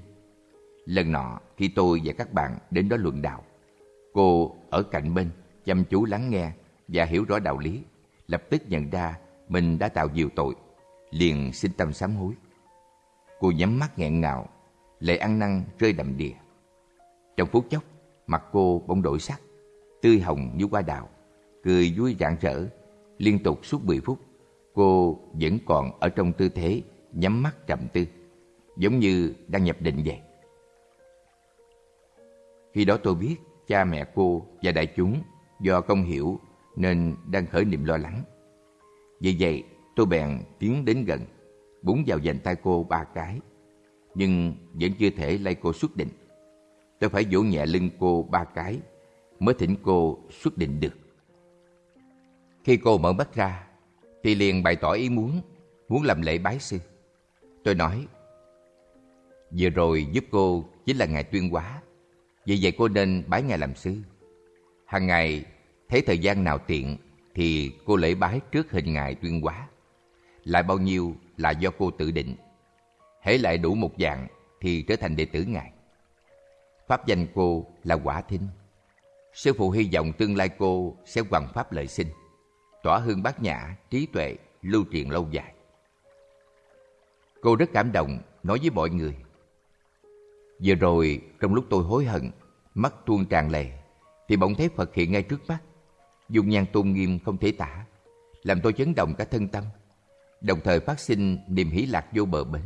Lần nọ, khi tôi và các bạn đến đó luận đạo, cô ở cạnh bên, chăm chú lắng nghe và hiểu rõ đạo lý, lập tức nhận ra mình đã tạo nhiều tội, liền xin tâm sám hối. Cô nhắm mắt nghẹn ngào, lệ ăn năn rơi đầm đìa. Trong phút chốc, mặt cô bỗng đổi sắc, tươi hồng như hoa đào, cười vui rạng rỡ. Liên tục suốt 10 phút, cô vẫn còn ở trong tư thế nhắm mắt trầm tư, giống như đang nhập định vậy. Khi đó tôi biết cha mẹ cô và đại chúng do không hiểu nên đang khởi niềm lo lắng. Vì vậy, tôi bèn tiến đến gần, búng vào dành tay cô ba cái, nhưng vẫn chưa thể lay cô xuất định. Tôi phải vỗ nhẹ lưng cô ba cái mới thỉnh cô xuất định được. Khi cô mở mắt ra, thì liền bày tỏ ý muốn, muốn làm lễ bái sư. Tôi nói, vừa rồi giúp cô chính là Ngài Tuyên Hóa, vì vậy cô nên bái Ngài làm sư. Hàng ngày, thấy thời gian nào tiện thì cô lễ bái trước hình Ngài Tuyên Hóa. Lại bao nhiêu là do cô tự định. Hễ lại đủ một dạng thì trở thành đệ tử Ngài. Pháp danh cô là Quả Thinh. Sư phụ hy vọng tương lai cô sẽ hoàn pháp lợi sinh, tỏa hương bát nhã, trí tuệ, lưu truyền lâu dài. Cô rất cảm động, nói với mọi người. Vừa rồi, trong lúc tôi hối hận, mắt tuôn tràn lệ, thì bỗng thấy Phật hiện ngay trước mắt. Dung nhan tôn nghiêm không thể tả, làm tôi chấn động cả thân tâm, đồng thời phát sinh niềm hỷ lạc vô bờ bến.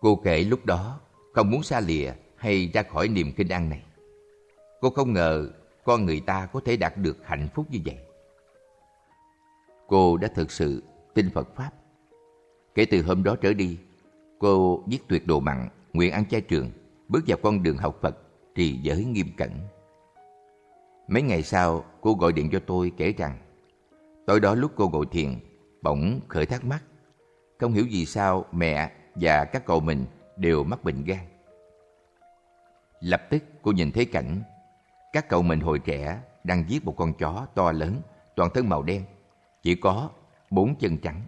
Cô kể lúc đó không muốn xa lìa hay ra khỏi niềm kinh an này. Cô không ngờ con người ta có thể đạt được hạnh phúc như vậy. Cô đã thực sự tin Phật Pháp. Kể từ hôm đó trở đi, cô giết tuyệt đồ mặn, nguyện ăn chay trường, bước vào con đường học Phật, trì giới nghiêm cẩn. Mấy ngày sau, cô gọi điện cho tôi kể rằng tối đó lúc cô ngồi thiền, bỗng khởi thắc mắc. Không hiểu vì sao mẹ và các cậu mình đều mắc bệnh gan. Lập tức cô nhìn thấy cảnh các cậu mình hồi trẻ đang giết một con chó to lớn, toàn thân màu đen, chỉ có bốn chân trắng.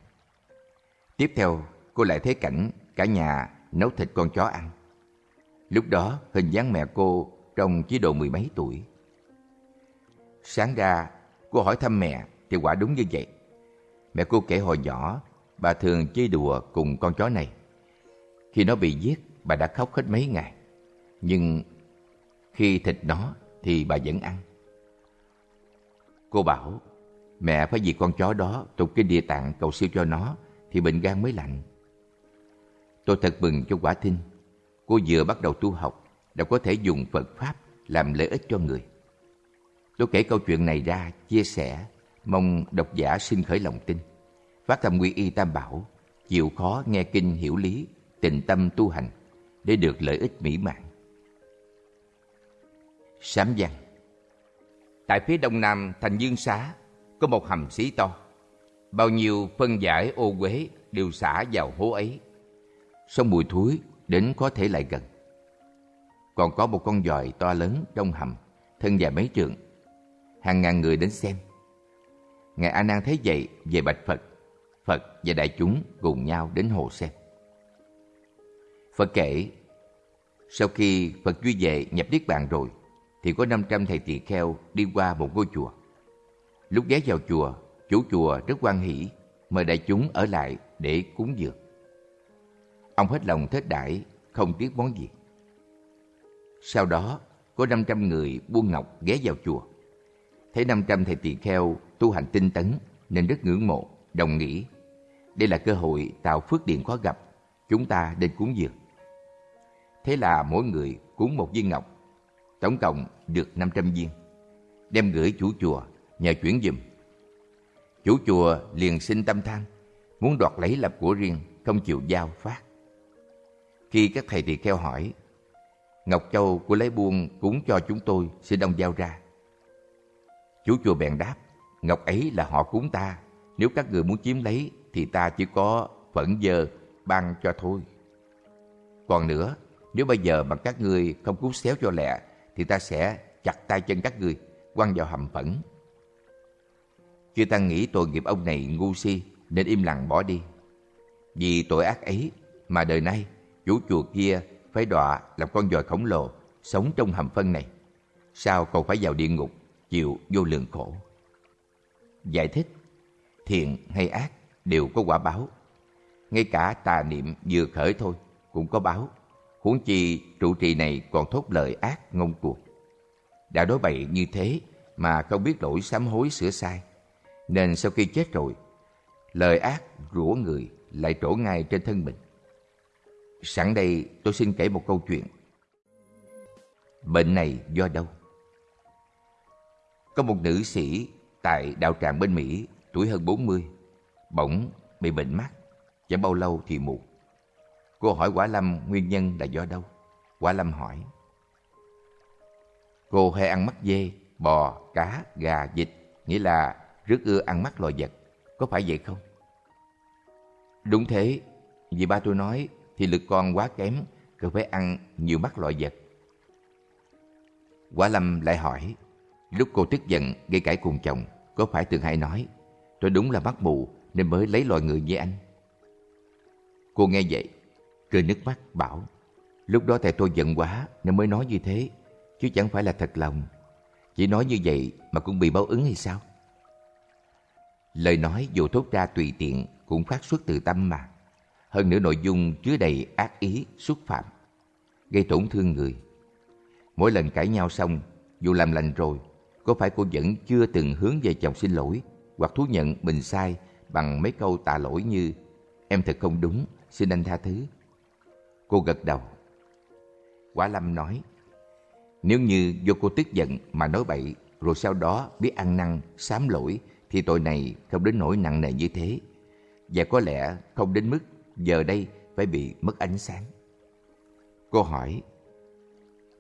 Tiếp theo, cô lại thấy cảnh cả nhà nấu thịt con chó ăn. Lúc đó, hình dáng mẹ cô trông chỉ độ mười mấy tuổi. Sáng ra, cô hỏi thăm mẹ thì quả đúng như vậy. Mẹ cô kể hồi nhỏ, bà thường chơi đùa cùng con chó này. Khi nó bị giết, bà đã khóc hết mấy ngày. Nhưng khi thịt nó thì bà vẫn ăn. Cô bảo, mẹ phải vì con chó đó tụng cái địa tạng cầu siêu cho nó thì bệnh gan mới lành. Tôi thật mừng cho quả thinh. Cô vừa bắt đầu tu học, đã có thể dùng Phật Pháp làm lợi ích cho người. Tôi kể câu chuyện này ra, chia sẻ, mong độc giả xin khởi lòng tin. Phát tâm quy y tam bảo, chịu khó nghe kinh hiểu lý, tình tâm tu hành để được lợi ích mỹ mãn. Sám văn Tại phía đông nam thành Dương Xá có một hầm xí to. Bao nhiêu phân giải ô quế đều xả vào hố ấy. Sông mùi thúi đến có thể lại gần. Còn có một con dòi to lớn trong hầm, thân dài mấy trượng. Hàng ngàn người đến xem. Ngài A Nan thấy vậy về bạch Phật. Phật và đại chúng cùng nhau đến hồ xem. Phật kể, sau khi Phật duy vệ nhập Niết Bàn rồi, thì có 500 thầy tỳ kheo đi qua một ngôi chùa. Lúc ghé vào chùa, chủ chùa rất quan hỷ, mời đại chúng ở lại để cúng dường. Ông hết lòng thết đãi, không tiếc món gì. Sau đó, có 500 người buôn ngọc ghé vào chùa. Thấy 500 thầy tỳ kheo tu hành tinh tấn nên rất ngưỡng mộ, đồng nghĩ. Đây là cơ hội tạo phước điện khó gặp, chúng ta nên cúng dường. Thế là mỗi người cúng một viên ngọc tổng cộng được 500 viên. Đem gửi chủ chùa, nhờ chuyển dùm. Chủ chùa liền sinh tâm than, muốn đoạt lấy lập của riêng, không chịu giao phát. Khi các thầy tỳ kheo hỏi, Ngọc Châu của lấy buôn cúng cho chúng tôi, sẽ đông giao ra chú chùa bèn đáp, Ngọc ấy là họ cúng ta, nếu các người muốn chiếm lấy thì ta chỉ có phẫn dơ ban cho thôi. Còn nữa, nếu bây giờ mà các người không cứu xéo cho lẹ, thì ta sẽ chặt tay chân các người quăng vào hầm phẫn. Chư Tăng nghĩ tội nghiệp ông này ngu si, nên im lặng bỏ đi. Vì tội ác ấy mà đời nay chủ chùa kia phải đọa làm con dòi khổng lồ sống trong hầm phân này. Sao còn phải vào địa ngục chịu vô lượng khổ? Giải thích, thiện hay ác đều có quả báo. Ngay cả tà niệm vừa khởi thôi cũng có báo. Huống chi trụ trì này còn thốt lời ác ngông cuồng. Đã đối bậy như thế mà không biết lỗi sám hối sửa sai. Nên sau khi chết rồi, lời ác rủa người lại trổ ngay trên thân mình. Sẵn đây tôi xin kể một câu chuyện. Bệnh này do đâu? Có một nữ sĩ tại đạo tràng bên Mỹ, tuổi hơn 40, bỗng bị bệnh mắt, chẳng bao lâu thì mù. Cô hỏi Quả Lâm nguyên nhân là do đâu? Quả Lâm hỏi. Cô hay ăn mắt dê, bò, cá, gà, vịt, nghĩa là rất ưa ăn mắt loài vật. Có phải vậy không? Đúng thế, vì ba tôi nói thì lực con quá kém, cần phải ăn nhiều mắt loại vật. Quả Lâm lại hỏi, lúc cô tức giận gây cãi cùng chồng, có phải thường hay nói, tôi đúng là mắt mù nên mới lấy loài người như anh. Cô nghe vậy, cười nước mắt bảo, lúc đó tại tôi giận quá nên mới nói như thế, chứ chẳng phải là thật lòng. Chỉ nói như vậy mà cũng bị báo ứng hay sao? Lời nói dù thốt ra tùy tiện cũng phát xuất từ tâm mà. Hơn nữa nội dung chứa đầy ác ý, xúc phạm, gây tổn thương người. Mỗi lần cãi nhau xong, dù làm lành rồi, có phải cô vẫn chưa từng hướng về chồng xin lỗi hoặc thú nhận mình sai bằng mấy câu tạ lỗi như Em thật không đúng, xin anh tha thứ. Cô gật đầu. Quả Lâm nói, nếu như do cô tức giận mà nói bậy rồi sau đó biết ăn năn, sám lỗi thì tội này không đến nỗi nặng nề như thế và có lẽ không đến mức giờ đây phải bị mất ánh sáng. Cô hỏi,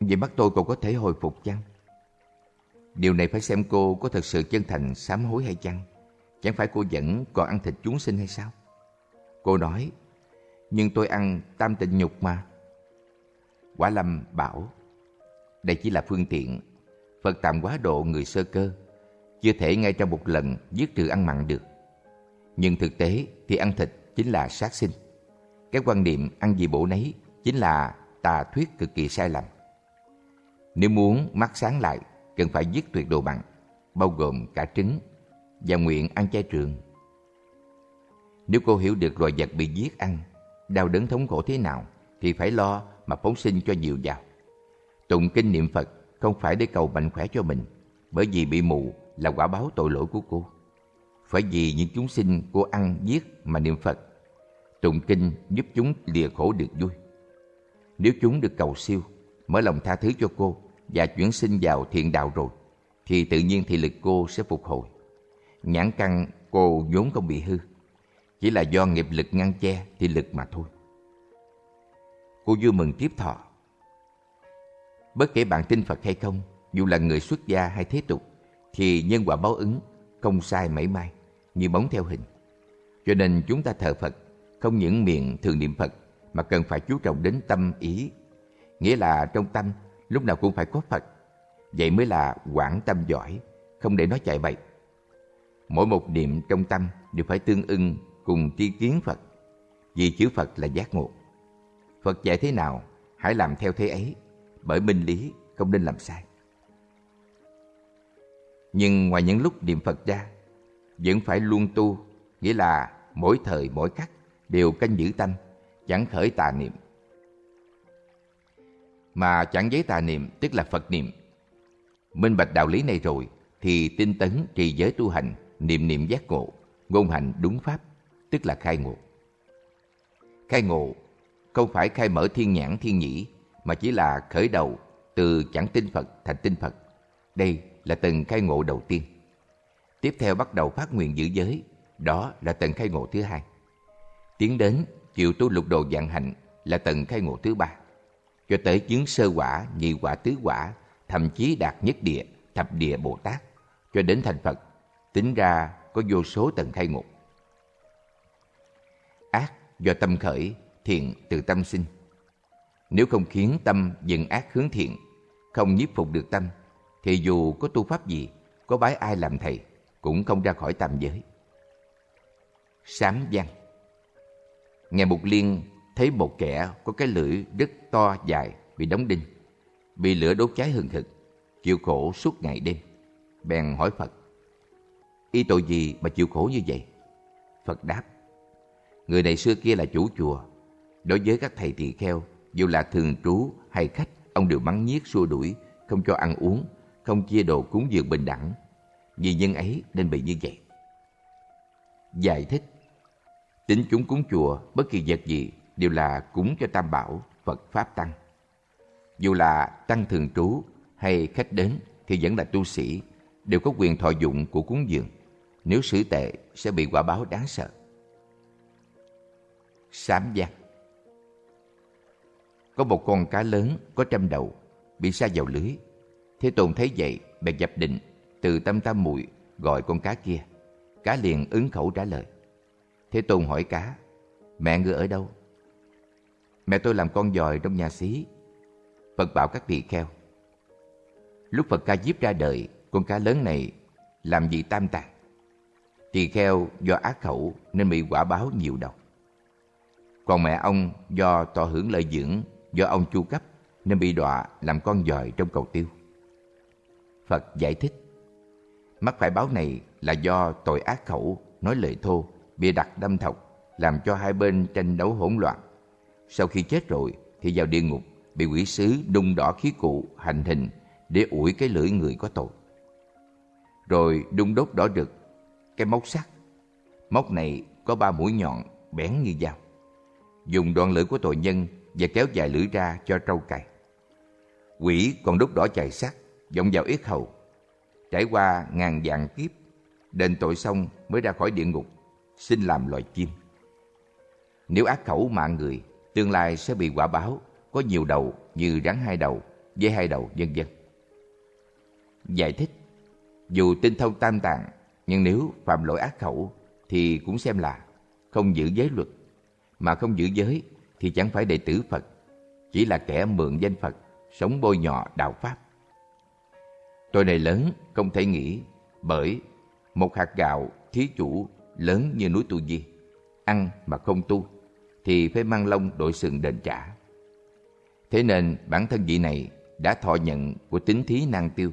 vậy mắt tôi còn có thể hồi phục chăng? Điều này phải xem cô có thật sự chân thành sám hối hay chăng? Chẳng phải cô vẫn còn ăn thịt chúng sinh hay sao? Cô nói, nhưng tôi ăn tam tịnh nhục mà. Quả Lâm bảo, đây chỉ là phương tiện. Phật tạm quá độ người sơ cơ, chưa thể ngay trong một lần giết trừ ăn mặn được. Nhưng thực tế thì ăn thịt chính là sát sinh. Cái quan niệm ăn gì bổ nấy chính là tà thuyết cực kỳ sai lầm. Nếu muốn mắt sáng lại, cần phải giết tuyệt đồ bằng bao gồm cả trứng, và nguyện ăn chay trường. Nếu cô hiểu được loài vật bị giết ăn, đau đớn thống khổ thế nào, thì phải lo mà phóng sinh cho nhiều vào. Tụng kinh niệm Phật không phải để cầu mạnh khỏe cho mình, bởi vì bị mù là quả báo tội lỗi của cô phải vì những chúng sinh cô ăn giết mà niệm Phật. Tụng kinh giúp chúng lìa khổ được vui. Nếu chúng được cầu siêu, mở lòng tha thứ cho cô và chuyển sinh vào thiện đạo rồi, thì tự nhiên thị lực cô sẽ phục hồi. Nhãn căn cô vốn không bị hư, chỉ là do nghiệp lực ngăn che thị lực mà thôi. Cô vui mừng tiếp thọ. Bất kể bạn tin Phật hay không, dù là người xuất gia hay thế tục, thì nhân quả báo ứng không sai mảy may như bóng theo hình. Cho nên chúng ta thờ Phật không những miệng thường niệm Phật mà cần phải chú trọng đến tâm ý. Nghĩa là trong tâm lúc nào cũng phải có Phật. Vậy mới là quảng tâm giỏi, không để nó chạy bậy. Mỗi một niệm trong tâm đều phải tương ưng cùng tri kiến Phật. Vì chữ Phật là giác ngộ. Phật dạy thế nào, hãy làm theo thế ấy, bởi minh lý không nên làm sai. Nhưng ngoài những lúc niệm Phật ra, vẫn phải luôn tu, nghĩa là mỗi thời mỗi khắc đều canh giữ tâm, chẳng khởi tà niệm. Mà chẳng giấy tà niệm tức là Phật niệm. Minh bạch đạo lý này rồi thì tinh tấn trì giới tu hành, niệm niệm giác ngộ, ngôn hành đúng pháp, tức là khai ngộ. Khai ngộ không phải khai mở thiên nhãn thiên nhĩ mà chỉ là khởi đầu từ chẳng tin Phật thành tin Phật. Đây là tầng khai ngộ đầu tiên. Tiếp theo bắt đầu phát nguyện giữ giới, đó là tầng khai ngộ thứ hai. Tiến đến chịu tu lục đồ dạng hạnh là tầng khai ngộ thứ ba. Cho tới chứng sơ quả, nhị quả, tứ quả, thậm chí đạt nhất địa, thập địa Bồ Tát, cho đến thành Phật, tính ra có vô số tầng khai ngục. Ác do tâm khởi, thiện từ tâm sinh. Nếu không khiến tâm dừng ác hướng thiện, không nhiếp phục được tâm, thì dù có tu pháp gì, có bái ai làm thầy, cũng không ra khỏi tam giới. Sám văn Ngài Mục Liên thấy một kẻ có cái lưỡi rất to dài bị đóng đinh, bị lửa đốt cháy hừng hực, chịu khổ suốt ngày đêm. Bèn hỏi Phật, y tội gì mà chịu khổ như vậy? Phật đáp, người này xưa kia là chủ chùa. Đối với các thầy tỳ kheo, dù là thường trú hay khách, ông đều mắng nhiếc xua đuổi, không cho ăn uống, không chia đồ cúng dường bình đẳng. Vì nhân ấy nên bị như vậy. Giải thích Tính chúng cúng chùa, bất kỳ vật gì đều là cúng cho Tam Bảo, Phật Pháp Tăng. Dù là tăng thường trú hay khách đến thì vẫn là tu sĩ, đều có quyền thọ dụng của cúng dường. Nếu xử tệ sẽ bị quả báo đáng sợ. Sám giác Có một con cá lớn có trăm đầu, bị sa vào lưới. Thế Tôn thấy vậy, bèn dập định, từ tâm tam muội gọi con cá kia. Cá liền ứng khẩu trả lời. Thế Tôn hỏi cá, mẹ ngươi ở đâu? Mẹ tôi làm con dòi trong nhà xí. Phật bảo các tỳ kheo. Lúc Phật ca diếp ra đời, con cá lớn này làm gì tam tạng. Tỳ kheo do ác khẩu nên bị quả báo nhiều độc. Còn mẹ ông do tỏ hưởng lợi dưỡng, do ông chu cấp nên bị đọa làm con dòi trong cầu tiêu. Phật giải thích, mắc phải báo này là do tội ác khẩu, nói lời thô, bịa đặt đâm thọc, làm cho hai bên tranh đấu hỗn loạn. Sau khi chết rồi thì vào địa ngục, bị quỷ sứ đung đỏ khí cụ hành hình để ủi cái lưỡi người có tội. Rồi đun đốt đỏ rực cái móc sắt. Móc này có ba mũi nhọn bén như dao. Dùng đoạn lưỡi của tội nhân và kéo dài lưỡi ra cho trâu cày. Quỷ còn đốt đỏ chài sắt, vọng vào yết hầu. Trải qua ngàn vạn kiếp, đền tội xong mới ra khỏi địa ngục, xin làm loài chim. Nếu ác khẩu mạng người, tương lai sẽ bị quả báo, có nhiều đầu như rắn hai đầu, dê hai đầu, vân vân. Giải thích, dù tinh thông tam tạng, nhưng nếu phạm lỗi ác khẩu thì cũng xem là không giữ giới luật, mà không giữ giới thì chẳng phải đệ tử Phật, chỉ là kẻ mượn danh Phật, sống bôi nhọ đạo Pháp. Tôi này lớn không thể nghĩ bởi một hạt gạo thí chủ lớn như núi Tu Di, ăn mà không tu thì phải mang lông đội sừng đền trả. Thế nên bản thân vị này đã thọ nhận của tính thí năng tiêu,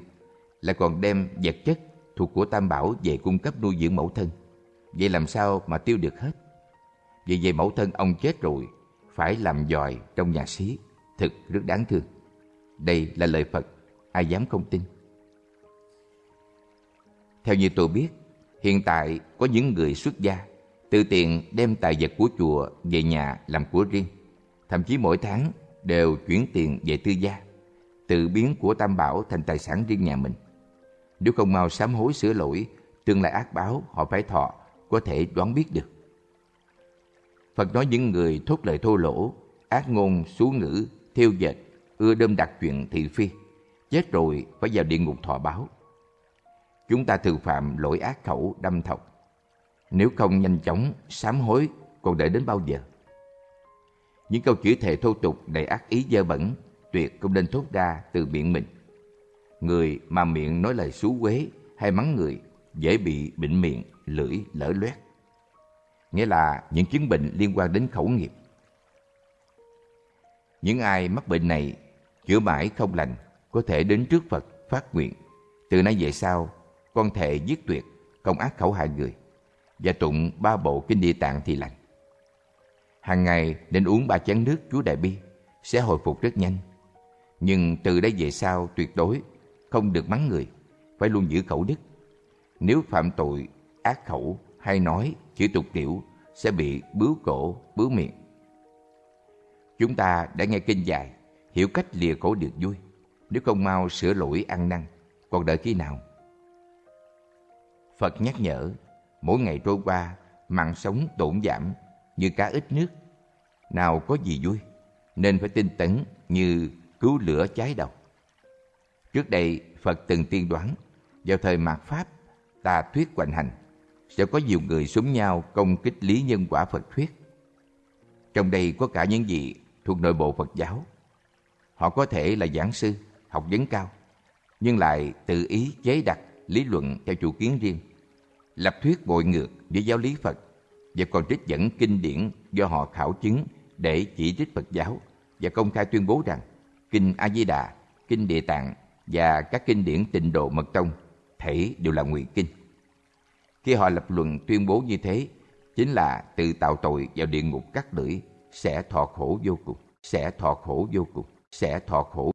lại còn đem vật chất thuộc của Tam Bảo về cung cấp nuôi dưỡng mẫu thân. Vậy làm sao mà tiêu được hết? Vì vậy mẫu thân ông chết rồi, phải làm dòi trong nhà xí, thực rất đáng thương. Đây là lời Phật, ai dám không tin. Theo như tôi biết, hiện tại có những người xuất gia, tự tiện đem tài vật của chùa về nhà làm của riêng. Thậm chí mỗi tháng đều chuyển tiền về tư gia, tự biến của Tam Bảo thành tài sản riêng nhà mình. Nếu không mau sám hối sửa lỗi, tương lai ác báo họ phải thọ, có thể đoán biết được. Phật nói những người thốt lời thô lỗ, ác ngôn, xú ngữ, thiêu dệt, ưa đâm đặt chuyện thị phi, chết rồi phải vào địa ngục thọ báo. Chúng ta thường phạm lỗi ác khẩu đâm thọc. Nếu không nhanh chóng sám hối, còn đợi đến bao giờ? Những câu chửi thề thô tục đầy ác ý dơ bẩn, tuyệt không nên thốt ra từ miệng mình. Người mà miệng nói lời xú quế hay mắng người dễ bị bệnh miệng, lưỡi lở loét. Nghĩa là những chứng bệnh liên quan đến khẩu nghiệp. Những ai mắc bệnh này chữa mãi không lành có thể đến trước Phật phát nguyện. Từ nay về sau, con thể giết tuyệt, không ác khẩu hại người và tụng ba bộ kinh địa tạng thì lành. Hàng ngày nên uống ba chén nước Chúa Đại Bi sẽ hồi phục rất nhanh. Nhưng từ đây về sau tuyệt đối không được mắng người, phải luôn giữ khẩu đức. Nếu phạm tội, ác khẩu hay nói, chữ tục tiểu sẽ bị bướu cổ, bướu miệng. Chúng ta đã nghe kinh dài, hiểu cách lìa khổ được vui. Nếu không mau sửa lỗi ăn năn, còn đợi khi nào? Phật nhắc nhở, mỗi ngày trôi qua, mạng sống tổn giảm như cá ít nước. Nào có gì vui, nên phải tinh tấn như cứu lửa cháy đầu. Trước đây, Phật từng tiên đoán, vào thời mạt Pháp, ta thuyết hoành hành, sẽ có nhiều người súng nhau công kích lý nhân quả Phật thuyết. Trong đây có cả những gì thuộc nội bộ Phật giáo. Họ có thể là giảng sư, học vấn cao, nhưng lại tự ý chế đặt lý luận theo chủ kiến riêng, lập thuyết bội ngược với giáo lý Phật và còn trích dẫn kinh điển do họ khảo chứng để chỉ trích Phật giáo và công khai tuyên bố rằng Kinh A Di Đà, Kinh Địa Tạng và các kinh điển Tịnh Độ Mật Tông thể đều là ngụy kinh. Khi họ lập luận tuyên bố như thế, chính là tự tạo tội vào địa ngục cắt lưỡi, sẽ thọ khổ vô cùng, sẽ thọ khổ vô cùng, sẽ thọ khổ